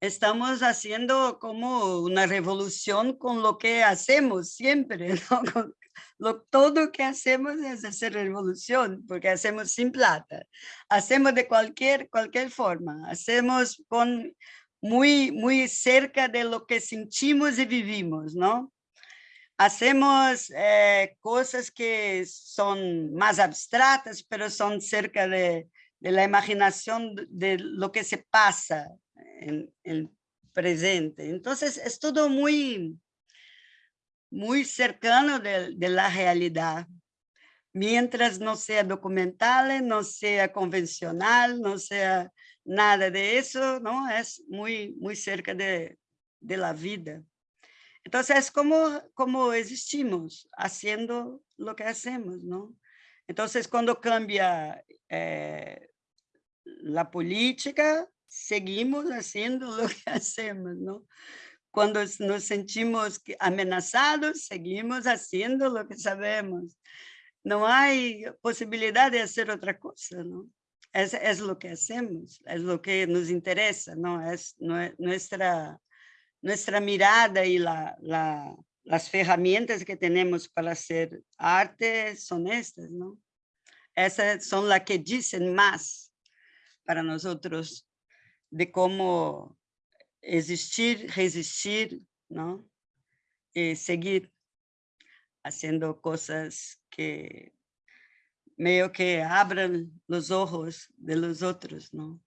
estamos haciendo como una revolución con lo que hacemos siempre, ¿no? Con lo, todo que hacemos es hacer revolución, porque hacemos sin plata, hacemos de cualquier, cualquier forma, hacemos con muy, muy cerca de lo que sentimos y vivimos, ¿no? Hacemos eh, cosas que son más abstractas, pero son cerca de, de la imaginación de lo que se pasa en el presente. Entonces es todo muy, muy cercano de, de la realidad. Mientras no sea documental, no sea convencional, no sea nada de eso, ¿no? Es muy, muy cerca de, de la vida. Entonces, es como, como existimos, haciendo lo que hacemos, ¿no? Entonces, cuando cambia eh, la política, seguimos haciendo lo que hacemos, ¿no? Cuando nos sentimos amenazados, seguimos haciendo lo que sabemos. No hay posibilidad de hacer otra cosa, ¿no? Es, es lo que hacemos, es lo que nos interesa, ¿no? Es nuestra nuestra mirada y la, la, las herramientas que tenemos para hacer arte son estas, ¿no? Esas son que dicen más para nosotros de cómo existir, resistir, ¿no? Y seguir haciendo cosas que medio que abran los ojos de los otros, ¿no?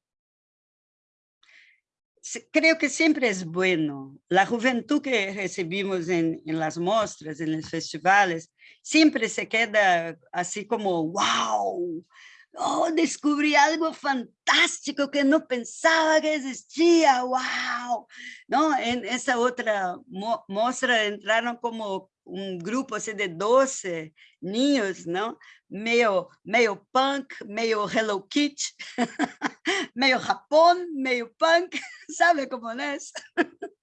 creo que siempre es bueno. La juventud que recibimos en, en, las muestras, en los festivales, siempre se queda así como, wow, oh, descubrí algo fantástico que no pensaba que existía, wow. ¿No? En esa otra muestra entraron como un grupo así de 12 niños, ¿no? Medio, medio punk, medio Hello Kitty, medio Japón, medio punk, ¿sabe cómo es?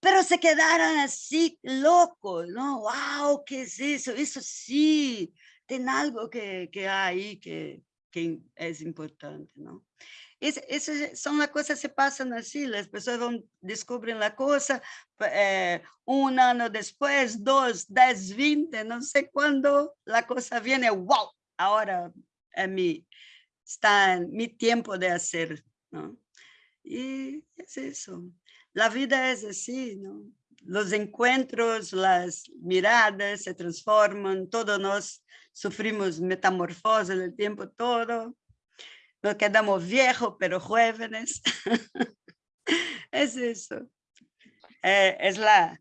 Pero se quedaron así locos, ¿no? ¡Wow! ¿Qué es eso? Eso sí, tiene algo que, que hay ahí que, que es importante, ¿no? Es, es, son las cosas se pasan así, las personas van, descubren la cosa, eh, un año después, dos, diez, veinte, no sé cuándo la cosa viene, wow, ahora es mi, está en mi tiempo de hacer, ¿no? Y es eso. La vida es así, ¿no? Los encuentros, las miradas se transforman, todos nos sufrimos metamorfosis el tiempo todo. Nos quedamos viejos, pero jóvenes. es eso. Eh, es la,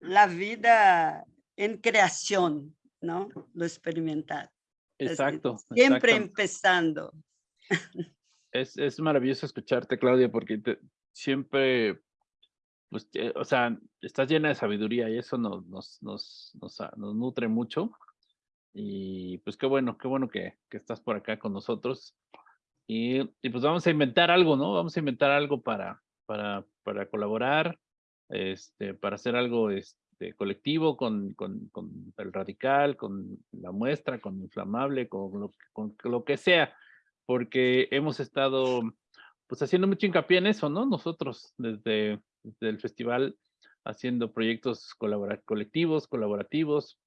la vida en creación, ¿no? Lo experimental. Exacto. siempre empezando. Es, es, maravilloso escucharte, Claudia, porque siempre, pues, eh, o sea, estás llena de sabiduría y eso nos, nos, nos, nos, nos nutre mucho. Y pues qué bueno, qué bueno que, que estás por acá con nosotros. Y, y, pues vamos a inventar algo, ¿no? Vamos a inventar algo para, para, para colaborar, este, para hacer algo este, colectivo con, con, con el radical, con la muestra, con inflamable, con lo, con lo que sea, porque hemos estado pues haciendo mucho hincapié en eso, ¿no? Nosotros desde, desde el festival haciendo proyectos colectivos, colaborativos,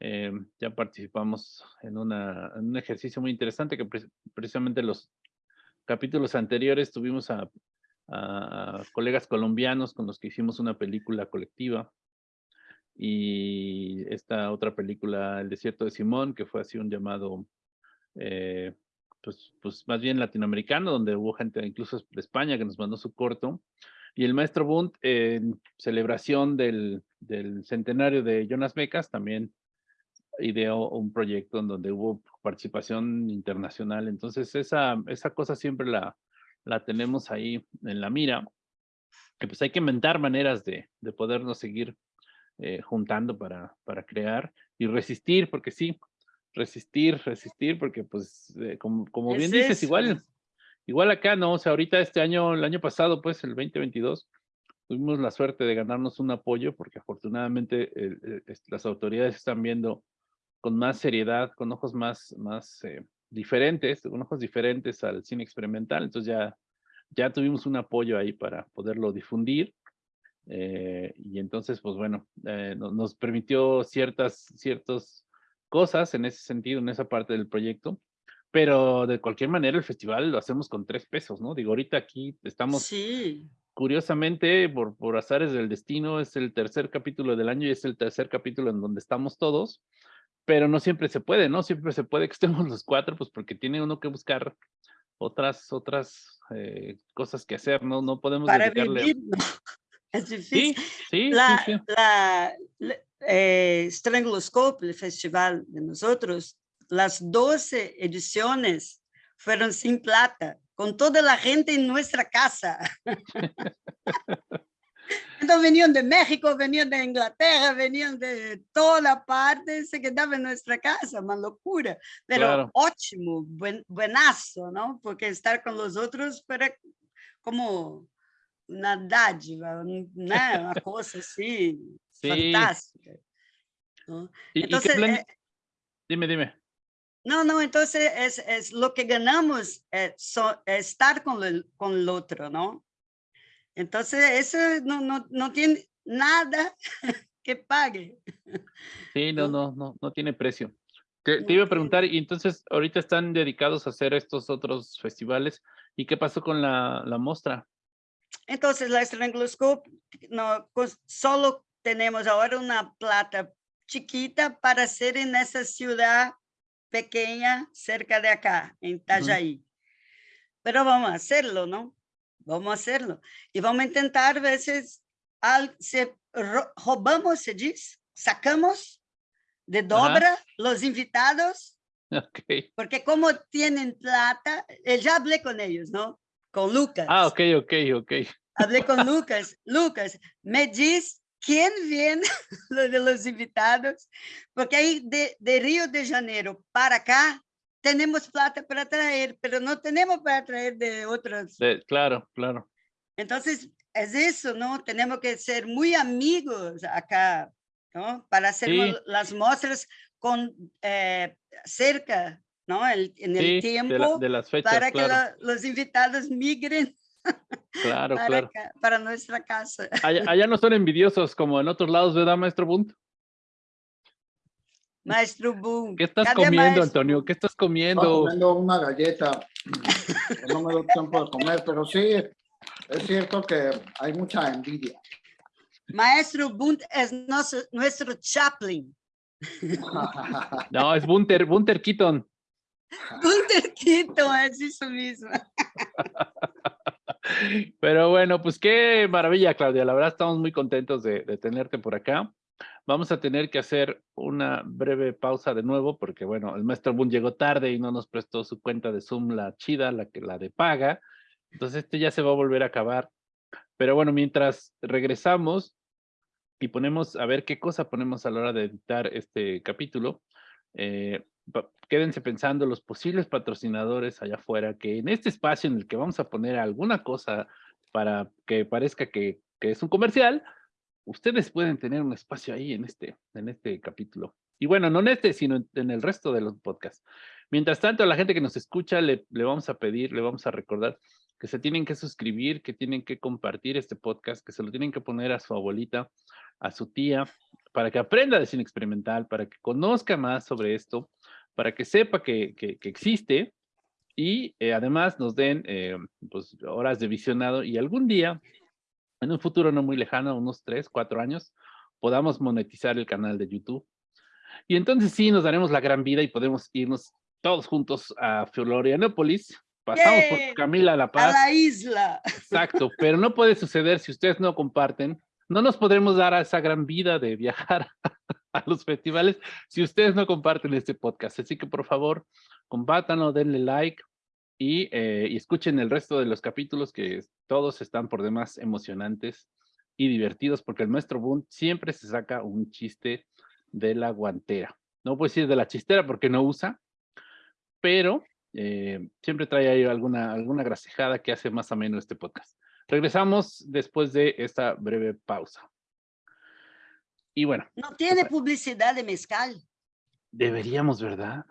eh, ya participamos en, una, un ejercicio muy interesante que precisamente los capítulos anteriores tuvimos a, a, colegas colombianos con los que hicimos una película colectiva y esta otra película, El desierto de Simón, que fue así un llamado, eh, pues, pues más bien latinoamericano, donde hubo gente incluso de España que nos mandó su corto, y el maestro Bunt en celebración del, del centenario de Jonas Becas también ideó un proyecto en donde hubo participación internacional. Entonces, esa, esa cosa siempre la, la tenemos ahí en la mira. Que pues hay que inventar maneras de, de podernos seguir eh, juntando para, para crear y resistir, porque sí, resistir, resistir, porque pues, eh, como, como bien dices, igual, igual acá, ¿no? O sea, ahorita este año, el año pasado, pues, el 2022, tuvimos la suerte de ganarnos un apoyo, porque afortunadamente las autoridades están viendo con más seriedad, con ojos más, más eh, diferentes, con ojos diferentes al cine experimental. Entonces ya, ya tuvimos un apoyo ahí para poderlo difundir. Eh, y entonces, pues bueno, eh, nos permitió ciertas, ciertas cosas en ese sentido, en esa parte del proyecto. Pero de cualquier manera el festival lo hacemos con tres pesos, ¿no? Digo, ahorita aquí estamos... Sí. Curiosamente, por, por azares del destino, es el tercer capítulo del año y es el tercer capítulo en donde estamos todos pero no siempre se puede, ¿no? Siempre se puede que estemos los cuatro, pues porque tiene uno que buscar otras, otras eh, cosas que hacer, ¿no? No podemos Para vivir, Es difícil. Sí, sí, la, sí, sí. la- la- eh, Stranguloscope, el festival de nosotros, las 12 ediciones fueron sin plata, con toda la gente en nuestra casa. Entonces venían de México, venían de Inglaterra, venían de toda parte, se quedaban en nuestra casa, una locura. Pero Claro. ótimo, buen, buenazo, ¿no? Porque estar con los otros era como una dádiva, né? una cosa así Sí. fantástica. ¿no? ¿Y- y qué Entonces, plan- eh, Dime, dime. No, no, entonces es, es lo que ganamos es, so- es estar con el, con el otro, ¿no? Entonces, eso no, no, no tiene nada que pague. Sí, no, ¿no? no, tiene precio. Te, te iba a preguntar, y entonces ahorita están dedicados a hacer estos otros festivales. ¿Y qué pasó con la, la mostra? Entonces, la Stranguloscope, no, cos- solo tenemos ahora una plata chiquita para hacer en esa ciudad pequeña cerca de acá, en Itajaí. Pero vamos a hacerlo, ¿no? Vamos a hacerlo. Y vamos a intentar, a veces, al, se, ro- robamos, se dice, sacamos de dobra los invitados Ok. porque como tienen plata, eh, ya hablé con ellos, ¿no? Con Lucas. Ah, ok, ok, ok. Hablé con Lucas. Lucas, me diz quién viene de los invitados, porque ahí de, de Río de Janeiro para acá tenemos plata para traer, pero no tenemos para traer de otras. De- claro, claro. Entonces, es eso, ¿no? Tenemos que ser muy amigos acá, ¿no? Para hacer Sí. las muestras con eh, cerca, ¿no? El- en el Sí, de, la- tiempo de las fechas, para que claro. la- los invitados migren Claro, para, claro. acá, para nuestra casa. Allá, allá no son envidiosos como en otros lados, ¿verdad, maestro Bunt? Maestro Boom. ¿Qué estás ¿cadê comiendo, maestro Antonio? ¿Qué estás comiendo? comiendo una galleta, que no me dio tiempo de comer, pero sí, es cierto que hay mucha envidia. Maestro Bunt es nosso, nuestro Chaplin. No, es Bunter, Bunter Keaton. Bunter Keaton es eso mismo. Pero bueno, pues qué maravilla, Claudia. La verdad estamos muy contentos de, de tenerte por acá. Vamos a tener que hacer una breve pausa de nuevo porque, bueno, el maestro Boone llegó tarde y no nos prestó su cuenta de Zoom, la chida, la, la de paga. Entonces este ya se va a volver a acabar. Pero bueno, mientras regresamos y ponemos a ver qué cosa ponemos a la hora de editar este capítulo, eh, quédense pensando los posibles patrocinadores allá afuera que en este espacio en el que vamos a poner alguna cosa para que parezca que, que es un comercial, ustedes pueden tener un espacio ahí en este, en este capítulo. Y bueno, no en este, sino en, en el resto de los podcasts. Mientras tanto, a la gente que nos escucha, le, le vamos a pedir, le vamos a recordar que se tienen que suscribir, que tienen que compartir este podcast, que se lo tienen que poner a su abuelita, a su tía, para que aprenda de cine experimental, para que conozca más sobre esto, para que sepa que, que- que existe y eh, además nos den eh, pues, horas de visionado y algún día, en un futuro no muy lejano, unos tres, cuatro años, podamos monetizar el canal de YouTube. Y entonces sí, nos daremos la gran vida y podemos irnos todos juntos a Florianópolis. Pasamos por Camila La A Paz. la isla. Exacto, pero no puede suceder si ustedes no comparten. No nos podremos dar a esa gran vida de viajar a los festivales si ustedes no comparten este podcast. Así que por favor, compártanlo, denle like y, eh, y escuchen el resto de los capítulos que todos están por demás emocionantes y divertidos porque el maestro Boone siempre se saca un chiste de la guantera. No puedo decir de la chistera porque no usa, pero eh, siempre trae ahí alguna, alguna grasejada que hace más ameno este podcast. Regresamos después de esta breve pausa. Y bueno, No tiene publicidad de mezcal. deberíamos, ¿verdad?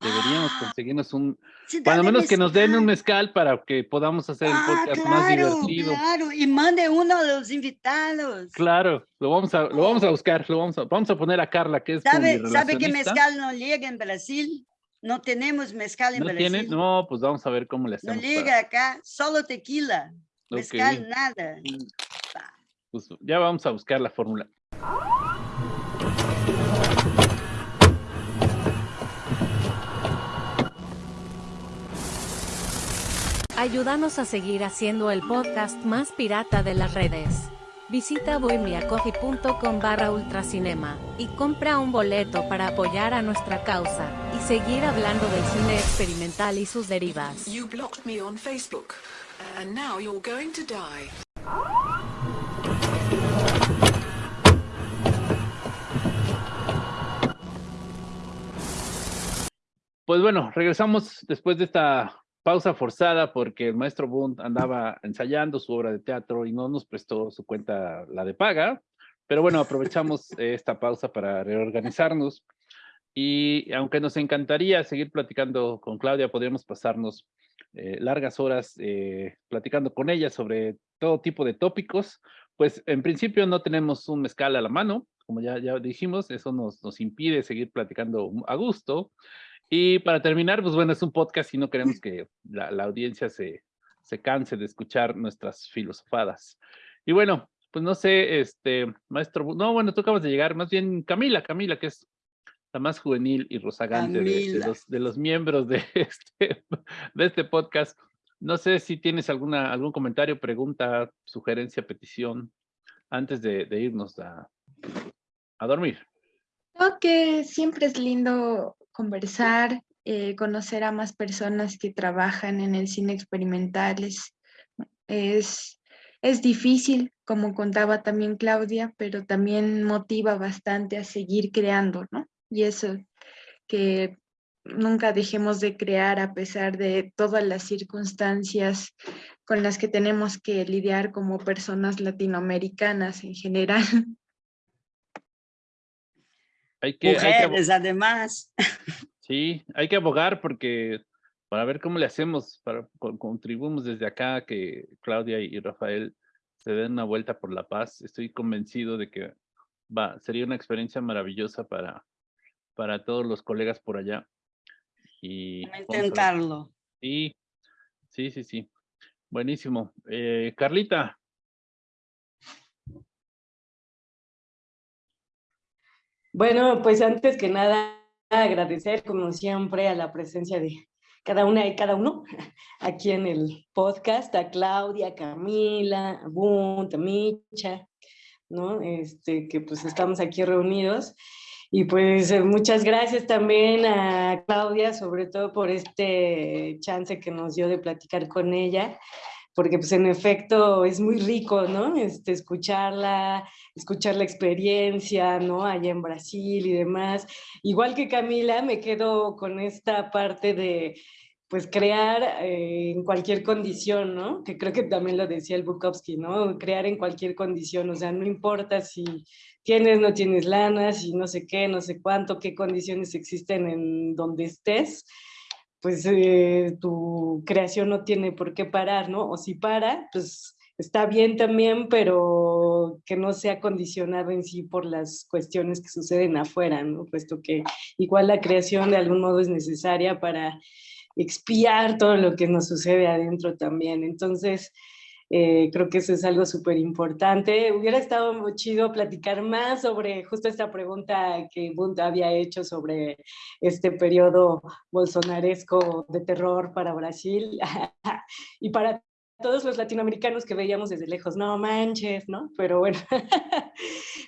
Deberíamos Ah, conseguirnos un, cuando menos que nos den un mezcal. para que podamos hacer el Ah, podcast más claro, divertido. claro. Y mande uno a los invitados. Claro, lo vamos a, lo vamos a buscar, lo vamos a, vamos a poner a Carla, que es ¿Sabe, ¿Sabe que mezcal no llega en Brasil? No tenemos mezcal en ¿No Brasil. tiene? No, pues vamos a ver cómo le No hacemos. para- llega acá, solo tequila. Mezcal, Ok. nada. pues ya vamos a buscar la fórmula. Ayúdanos a seguir haciendo el podcast más pirata de las redes. Visita bohemiacoffee.com barra ultracinema y compra un boleto para apoyar a nuestra causa y seguir hablando del cine experimental y sus derivas. You blocked me on Facebook, and now you're going to die. Pues bueno, regresamos después de esta pausa forzada porque el maestro Bund andaba ensayando su obra de teatro y no nos prestó su cuenta, la de paga. Pero bueno, aprovechamos esta pausa para reorganizarnos. Y aunque nos encantaría seguir platicando con Claudia, podríamos pasarnos eh, largas horas eh, platicando con ella sobre todo tipo de tópicos. Pues en principio no tenemos un mezcal a la mano, como ya, ya dijimos, eso nos, nos impide seguir platicando a gusto. Y para terminar, pues bueno, es un podcast y no queremos que la, la audiencia se, se canse de escuchar nuestras filosofadas. Y bueno, pues no sé, este, maestro, no, bueno, tú acabas de llegar, más bien Camila, Camila, que es la más juvenil y rozagante de, de, los, de los miembros de este, de este podcast. No sé si tienes alguna, algún comentario, pregunta, sugerencia, petición, antes de, de irnos a, a dormir. Creo que siempre es lindo conversar, eh, conocer a más personas que trabajan en el cine experimental. Es, es, es difícil, como contaba también Claudia, pero también motiva bastante a seguir creando, ¿no? Y eso, que nunca dejemos de crear a pesar de todas las circunstancias con las que tenemos que lidiar como personas latinoamericanas en general. Hay que, Mujeres, hay que, además. Sí, hay que abogar porque para ver cómo le hacemos, para contribuimos desde acá que Claudia y Rafael se den una vuelta por la paz. Estoy convencido de que va, sería una experiencia maravillosa para, para todos los colegas por allá. Y intentarlo. Sí, sí, sí, sí. Buenísimo. Eh, Carlita. Bueno, pues antes que nada, agradecer como siempre a la presencia de cada una y cada uno aquí en el podcast, a Claudia, a Camila, a Bunt, a Micha, ¿no? Este, que pues estamos aquí reunidos. Y pues eh, muchas gracias también a Claudia, sobre todo por este chance que nos dio de platicar con ella porque pues en efecto es muy rico, ¿no? Este, escucharla, escuchar la experiencia, ¿no? Allá en Brasil y demás. Igual que Camila, me quedo con esta parte de, pues crear eh, en cualquier condición, ¿no? Que creo que también lo decía el Bukowski, ¿no? Crear en cualquier condición, o sea, no importa si tienes, no tienes lana, si no sé qué, no sé cuánto, qué condiciones existen en donde estés, pues eh, tu creación no tiene por qué parar, ¿no? O si para, pues está bien también, pero que no sea condicionado en sí por las cuestiones que suceden afuera, ¿no? Puesto que igual la creación de algún modo es necesaria para expiar todo lo que nos sucede adentro también. Entonces, eh, creo que eso es algo súper importante. Hubiera estado muy chido platicar más sobre justo esta pregunta que Bunt había hecho sobre este periodo bolsonaresco de terror para Brasil y para todos los latinoamericanos que veíamos desde lejos, no manches, ¿no? Pero bueno,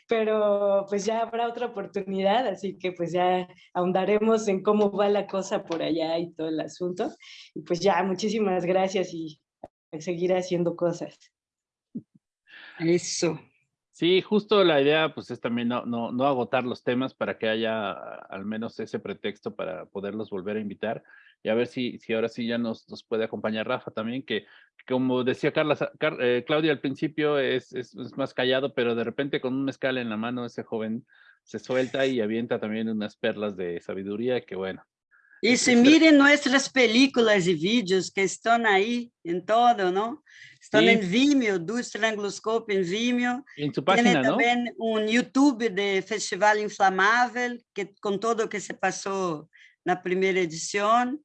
pero pues ya habrá otra oportunidad, así que pues ya ahondaremos en cómo va la cosa por allá y todo el asunto. Y pues ya, muchísimas gracias y seguir haciendo cosas. Eso. Sí, justo la idea pues es también no, no, no agotar los temas para que haya al menos ese pretexto para poderlos volver a invitar y a ver si, si ahora sí ya nos, nos puede acompañar Rafa también, que como decía Carla, Car, eh, Claudia al principio es, es, es, más callado, pero de repente con un mezcal en la mano ese joven se suelta y avienta también unas perlas de sabiduría que bueno, Y se miren nuestras películas y vídeos que están ahí en todo, ¿no? Están sí. en Vimeo, do Estranguloscope en Vimeo. En su página, Tiene también ¿no? un YouTube de Festival Inflamável, que con todo que se pasó la primera edición.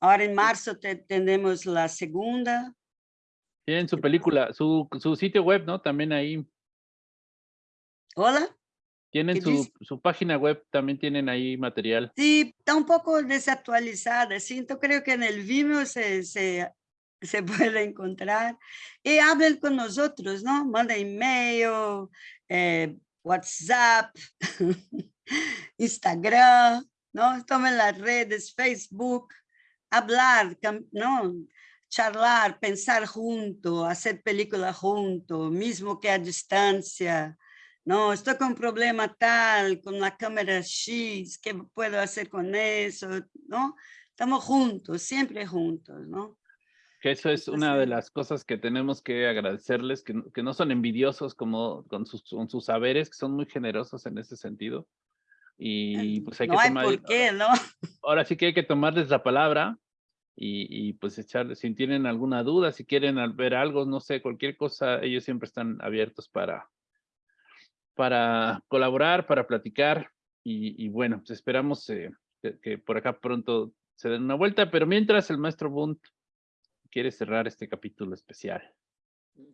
Ahora en marzo te, tenemos la segunda. Tienen su película, su, su sitio web, ¿no? También ahí. Hola. Tienen su, su, página web, también tienen ahí material. Sí, está un poco desactualizada, sí, entonces creo que en el Vimeo se, se se puede encontrar. Y hablen con nosotros, ¿no? Manda email, eh, WhatsApp, Instagram, ¿no? Estamos en las redes, Facebook, hablar, ¿no? Charlar, pensar junto, hacer película junto, mismo que a distancia. No, estoy con un problema tal, con la cámara X, ¿qué puedo hacer con eso? ¿No? Estamos juntos, siempre juntos, ¿no? Que eso es una de las cosas que tenemos que agradecerles, que, que no son envidiosos como con sus, con sus saberes, que son muy generosos en ese sentido. Y pues hay no que hay tomar, por qué, ¿no? ahora sí que hay que tomarles la palabra y, y pues echarles, si tienen alguna duda, si quieren ver algo, no sé, cualquier cosa, ellos siempre están abiertos para, para colaborar, para platicar y, y bueno, pues esperamos eh, que, que por acá pronto se den una vuelta, pero mientras el maestro Bunt quiere cerrar este capítulo especial.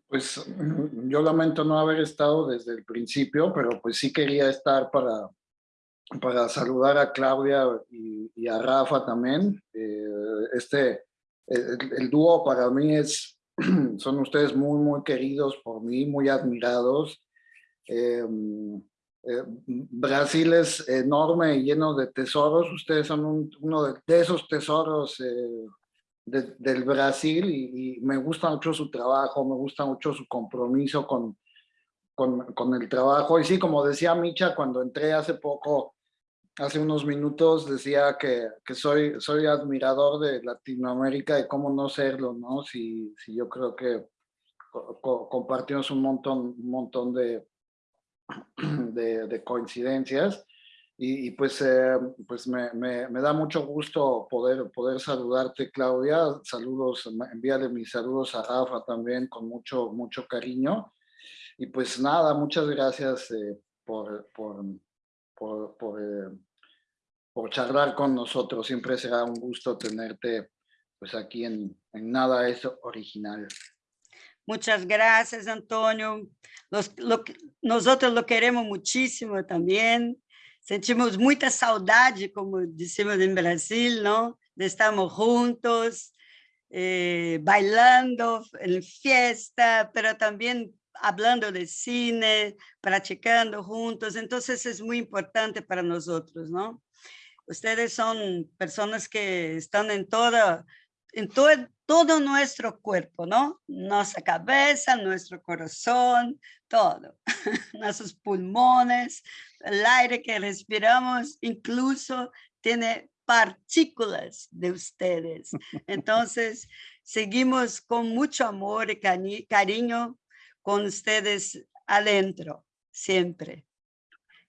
Pues mm, yo lamento no haber estado desde el principio, pero pues sí quería estar para, para saludar a Claudia y, y a Rafa también. Eh, este, el, el dúo para mí es, son ustedes muy, muy queridos por mí, muy admirados. Eh, eh, Brasil es enorme y lleno de tesoros. Ustedes son un- uno de, de esos tesoros eh, de- del Brasil y, y me gusta mucho su trabajo, me gusta mucho su compromiso con, con, con el trabajo. Y sí, como decía Micha cuando entré hace poco, hace unos minutos, decía que, que soy, soy admirador de Latinoamérica y cómo no serlo, ¿no? Si, si yo creo que co- co- compartimos un montón, un montón de, de, de coincidencias. Y, pues, eh, pues me, me, da mucho gusto poder, poder saludarte, Claudia. Saludos, envíale mis saludos a Rafa también con mucho, mucho cariño. Y pues nada, muchas gracias eh, por, por, por, por, eh, por charlar con nosotros. Siempre será un gusto tenerte pues aquí en, en Nada es Original. Muchas gracias, Antonio. Nosotros lo queremos muchísimo también. Sentimos muita saudade, como dissemos em Brasil, não? De estarmos juntos, eh, bailando en fiesta, pero también hablando de cine, practicando juntos. Entonces es muy importante para nosotros, ¿no? Ustedes son personas que están en toda, en todo, todo nuestro cuerpo, ¿no? Nuestra cabeza, nuestro corazón, todo. Nuestros pulmones, el aire que respiramos, incluso tiene partículas de ustedes. Entonces, seguimos con mucho amor y cari- cariño con ustedes adentro, siempre.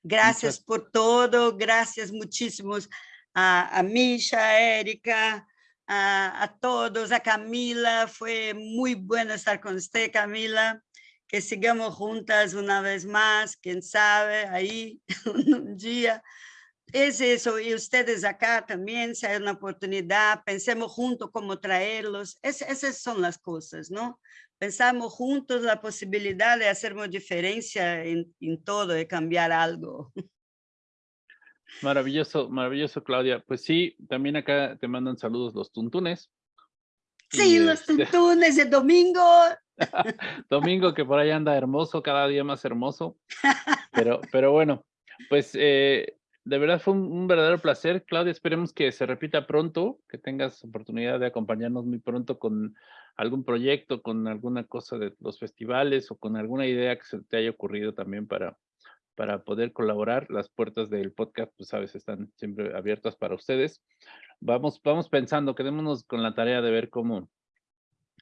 Gracias Muchas- por todo, gracias muchísimos a, a Misha, a Erika, a, todos, a Camila, fue muy bueno estar con usted, Camila, que sigamos juntas una vez más, quién sabe, ahí un día. Es eso, y ustedes acá también, si hay una oportunidad, pensemos juntos cómo traerlos, Es- esas son las cosas, ¿no? Pensamos juntos la posibilidad de hacer una diferencia en, en todo, de cambiar algo. Maravilloso, maravilloso, Claudia. Pues sí, también acá te mandan saludos los tuntunes. Sí, Y, los este, tuntunes de domingo. Domingo que por ahí anda hermoso, cada día más hermoso. Pero, pero bueno, pues eh, de verdad fue un, un verdadero placer, Claudia. Esperemos que se repita pronto, que tengas oportunidad de acompañarnos muy pronto con algún proyecto, con alguna cosa de los festivales o con alguna idea que se te haya ocurrido también para, para poder colaborar. Las puertas del podcast, pues sabes, están siempre abiertas para ustedes. Vamos, vamos pensando, quedémonos con la tarea de ver cómo,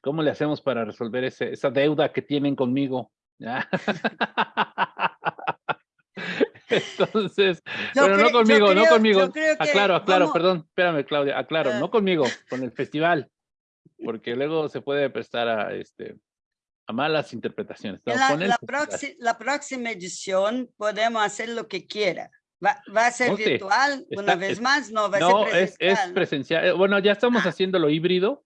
cómo le hacemos para resolver ese, esa deuda que tienen conmigo. ¿ya? Entonces, Yo pero no conmigo, no creo- conmigo. creo que Aclaro, aclaro, vamos- perdón, espérame, Claudia, aclaro, Ah. no conmigo, con el festival, porque luego se puede prestar a, este, a malas interpretaciones. La, la proxi- la próxima edición podemos hacer lo que quiera. Va, va a ser No sé, virtual una está- vez es- más, no, va No, a ser es, presencial. es ¿no? presencial. Eh, Bueno, ya estamos Ah. haciéndolo híbrido.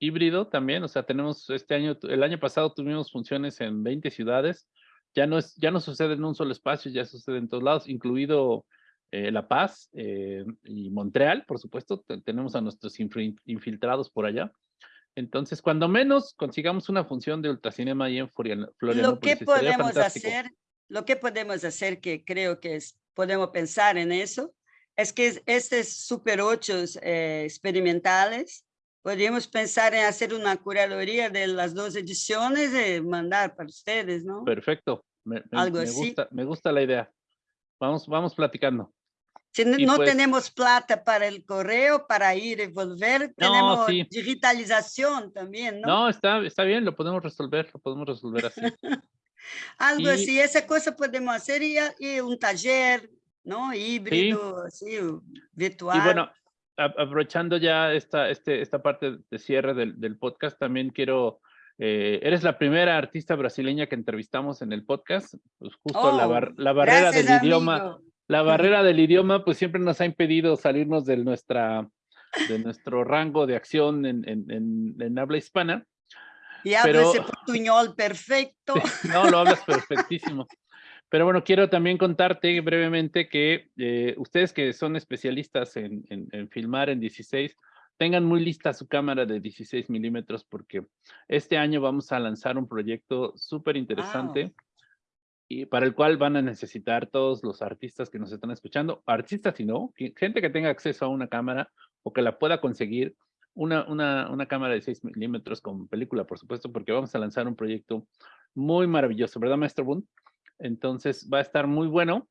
Híbrido también, o sea, tenemos este año, el año pasado tuvimos funciones en 20 ciudades. Ya no, es, ya no sucede en un solo espacio, ya sucede en todos lados, incluido eh, La Paz eh, y Montreal, por supuesto. te- tenemos a nuestros infiltrados por allá. Entonces, cuando menos consigamos una función de ultracinema ahí en Florian- Lo Florianópolis, que estaría podemos hacer, lo que podemos hacer, que creo que es- podemos pensar en eso, es que es- estos super 8 experimentales, podríamos pensar en hacer una curaduría de las dos ediciones y mandar para ustedes, ¿no? Perfecto. Me, me- Algo me así. gusta, me gusta la idea. Vamos, vamos platicando. Si no, no pues- tenemos plata para el correo, para ir y volver, tenemos sí. digitalización también, ¿no? No, está, está bien, lo podemos resolver, lo podemos resolver así. Algo y- así, esa cosa podemos hacer y, y un taller, ¿no? Híbrido, así, virtual. Y bueno, aprovechando ya esta, este, esta parte de cierre del, del podcast, también quiero, eh, eres la primera artista brasileña que entrevistamos en el podcast, pues justo la, Oh, bar- la barrera gracias, del idioma, amigo. La barrera del idioma pues siempre nos ha impedido salirnos de nuestra, de nuestro rango de acción en, en, en, en habla hispana. Y hablo ese portuñol perfecto. No, lo hablas perfectísimo. Pero bueno, quiero también contarte brevemente que eh, ustedes que son especialistas en, en- en filmar en 16, tengan muy lista su cámara de 16 milímetros porque este año vamos a lanzar un proyecto súper interesante y para el cual van a necesitar todos los artistas que nos están escuchando, artistas y no, gente que tenga acceso a una cámara o que la pueda conseguir, una, una, una cámara de 6 milímetros con película, por supuesto, porque vamos a lanzar un proyecto muy maravilloso, ¿verdad, maestro Boone? Entonces va a estar muy bueno.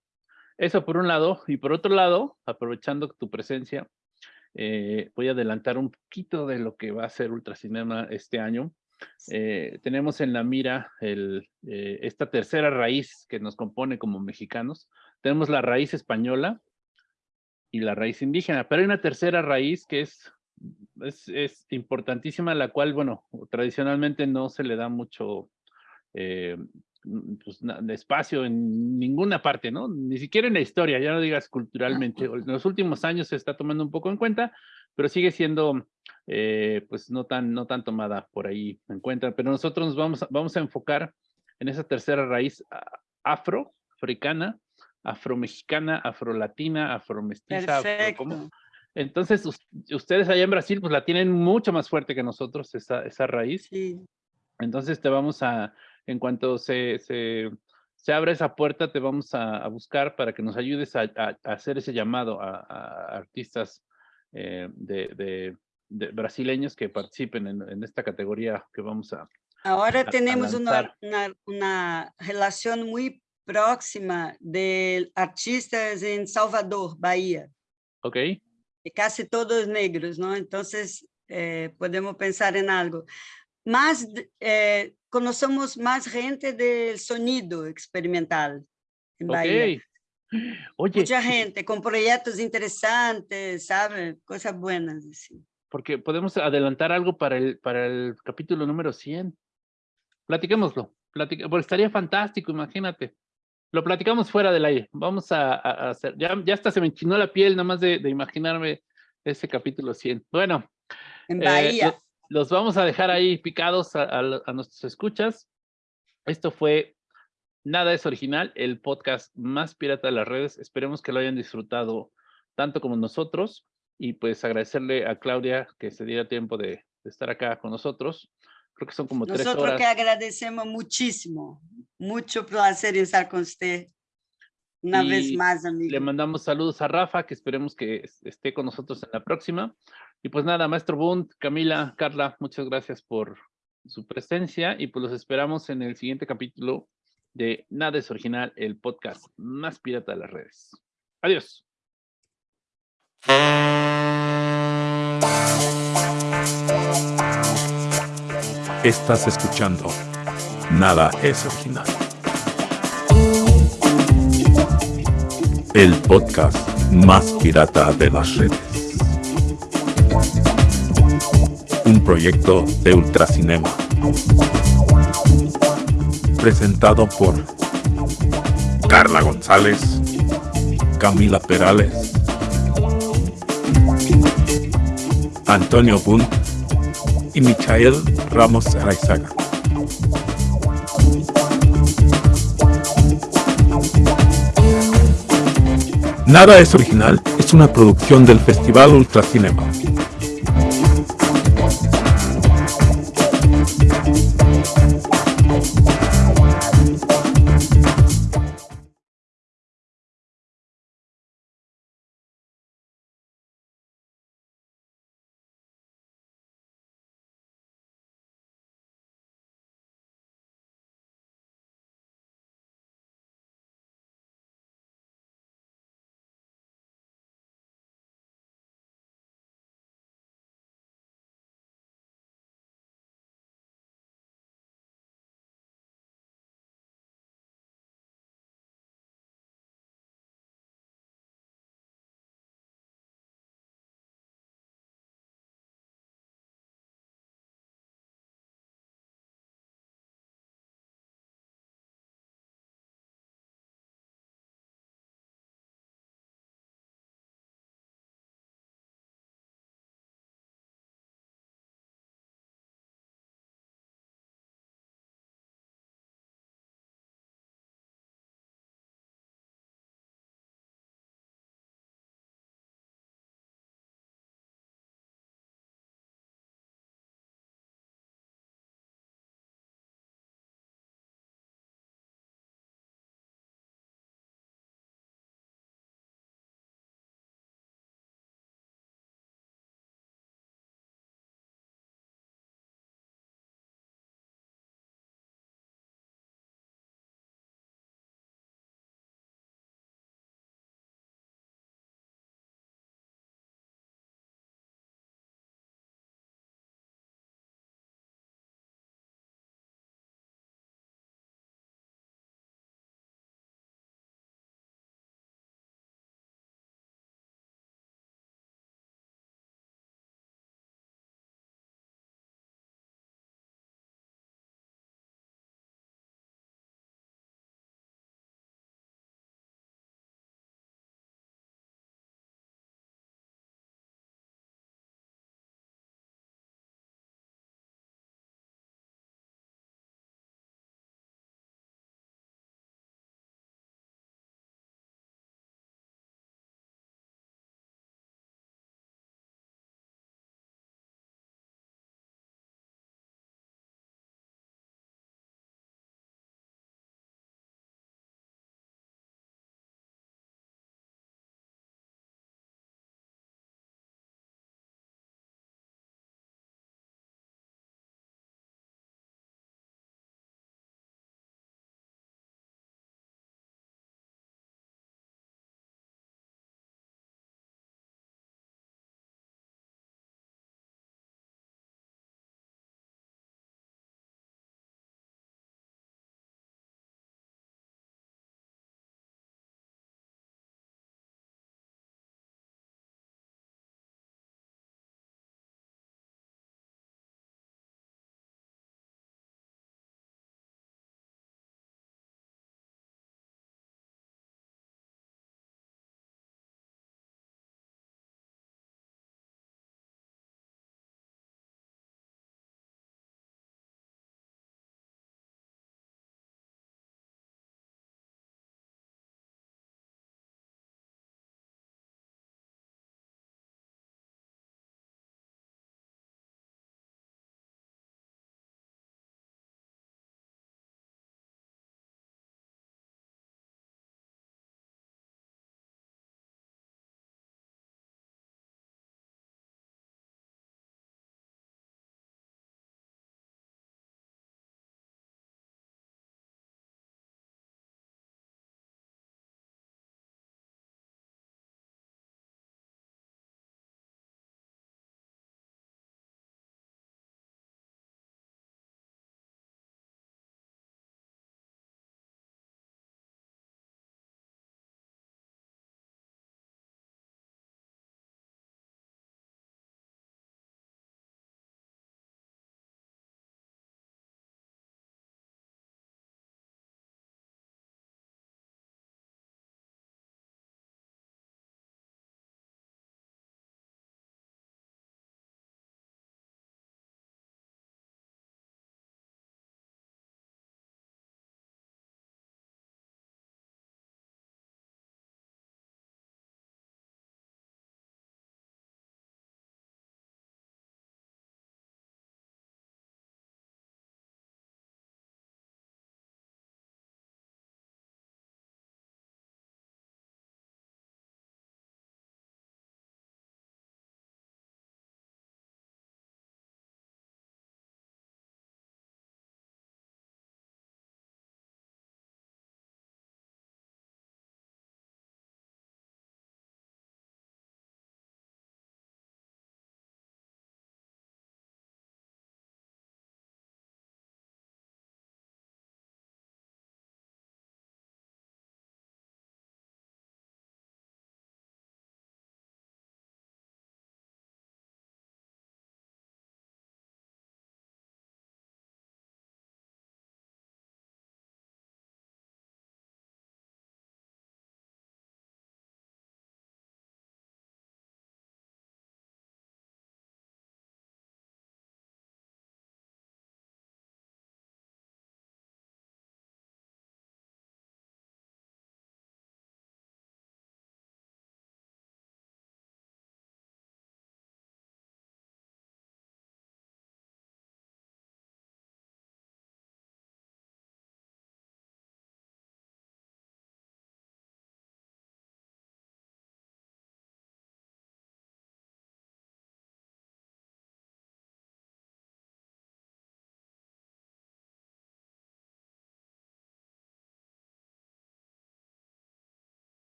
Eso por un lado. Y por otro lado, aprovechando tu presencia, eh, voy a adelantar un poquito de lo que va a ser Ultracinema este año. Eh, tenemos en la mira el, eh, esta tercera raíz que nos compone como mexicanos. Tenemos la raíz española y la raíz indígena, pero hay una tercera raíz que es, es, es importantísima, la cual, bueno, tradicionalmente no se le da mucho eh, mm, pues, espacio en ninguna parte, ¿no? Ni siquiera en la historia, ya no digas culturalmente. En los últimos años se está tomando un poco en cuenta, pero sigue siendo, eh, pues, no tan, no tan tomada por ahí en cuenta. Pero nosotros nos vamos, a- vamos a enfocar en esa tercera raíz afro, africana, afromexicana, afrolatina, afromestiza, afro-. Entonces, us- ustedes allá en Brasil, pues la tienen mucho más fuerte que nosotros, esa, esa raíz. Sí. Entonces te vamos a, en cuanto se, se, se abra esa puerta, te vamos a, a buscar para que nos ayudes a, a- a hacer ese llamado a, a artistas eh, de, de- de brasileños que participen en, en esta categoría que vamos a... Ahora a tenemos una, lanzar. una, una relación muy próxima de artistas en Salvador, Bahía, ¿Ok? que casi todos negros, ¿no? Entonces, eh, podemos pensar en algo. Más, eh, conocemos más gente del sonido experimental en Bahía. Oye, Mucha gente con proyectos interesantes, ¿sabe? Cosas buenas. así. porque podemos adelantar algo para el, para el capítulo número 100. Platiquémoslo. porque estaría fantástico, imagínate. Lo platicamos fuera del aire. Vamos a, hacer. Ya, ya hasta se me enchinó la piel nada más de, de imaginarme ese capítulo 100. Bueno, En eh, Bahía. lo- los vamos a dejar ahí picados a, a a nuestros escuchas. Esto fue Nada es Original, el podcast más pirata de las redes. Esperemos que lo hayan disfrutado tanto como nosotros. Y pues agradecerle a Claudia que se diera tiempo de, de estar acá con nosotros. Creo que son como tres Nosotros horas. que agradecemos muchísimo. Mucho placer estar con usted. Una vez Y más, Le amigo. mandamos saludos a Rafa, que esperemos que es- esté con nosotros en la próxima. Y pues nada, maestro Bund, Camila, Carla, muchas gracias por su presencia y pues los esperamos en el siguiente capítulo de Nada es Original, el podcast más pirata de las redes. Adiós. Estás escuchando. Nada es original. El podcast más pirata de las redes. Un proyecto de Ultracinema. Presentado por Carla González, Camila Perales, Antonio Bunt y Michael Ramos Araizaga. Nada es original es una producción del Festival Ultracinema.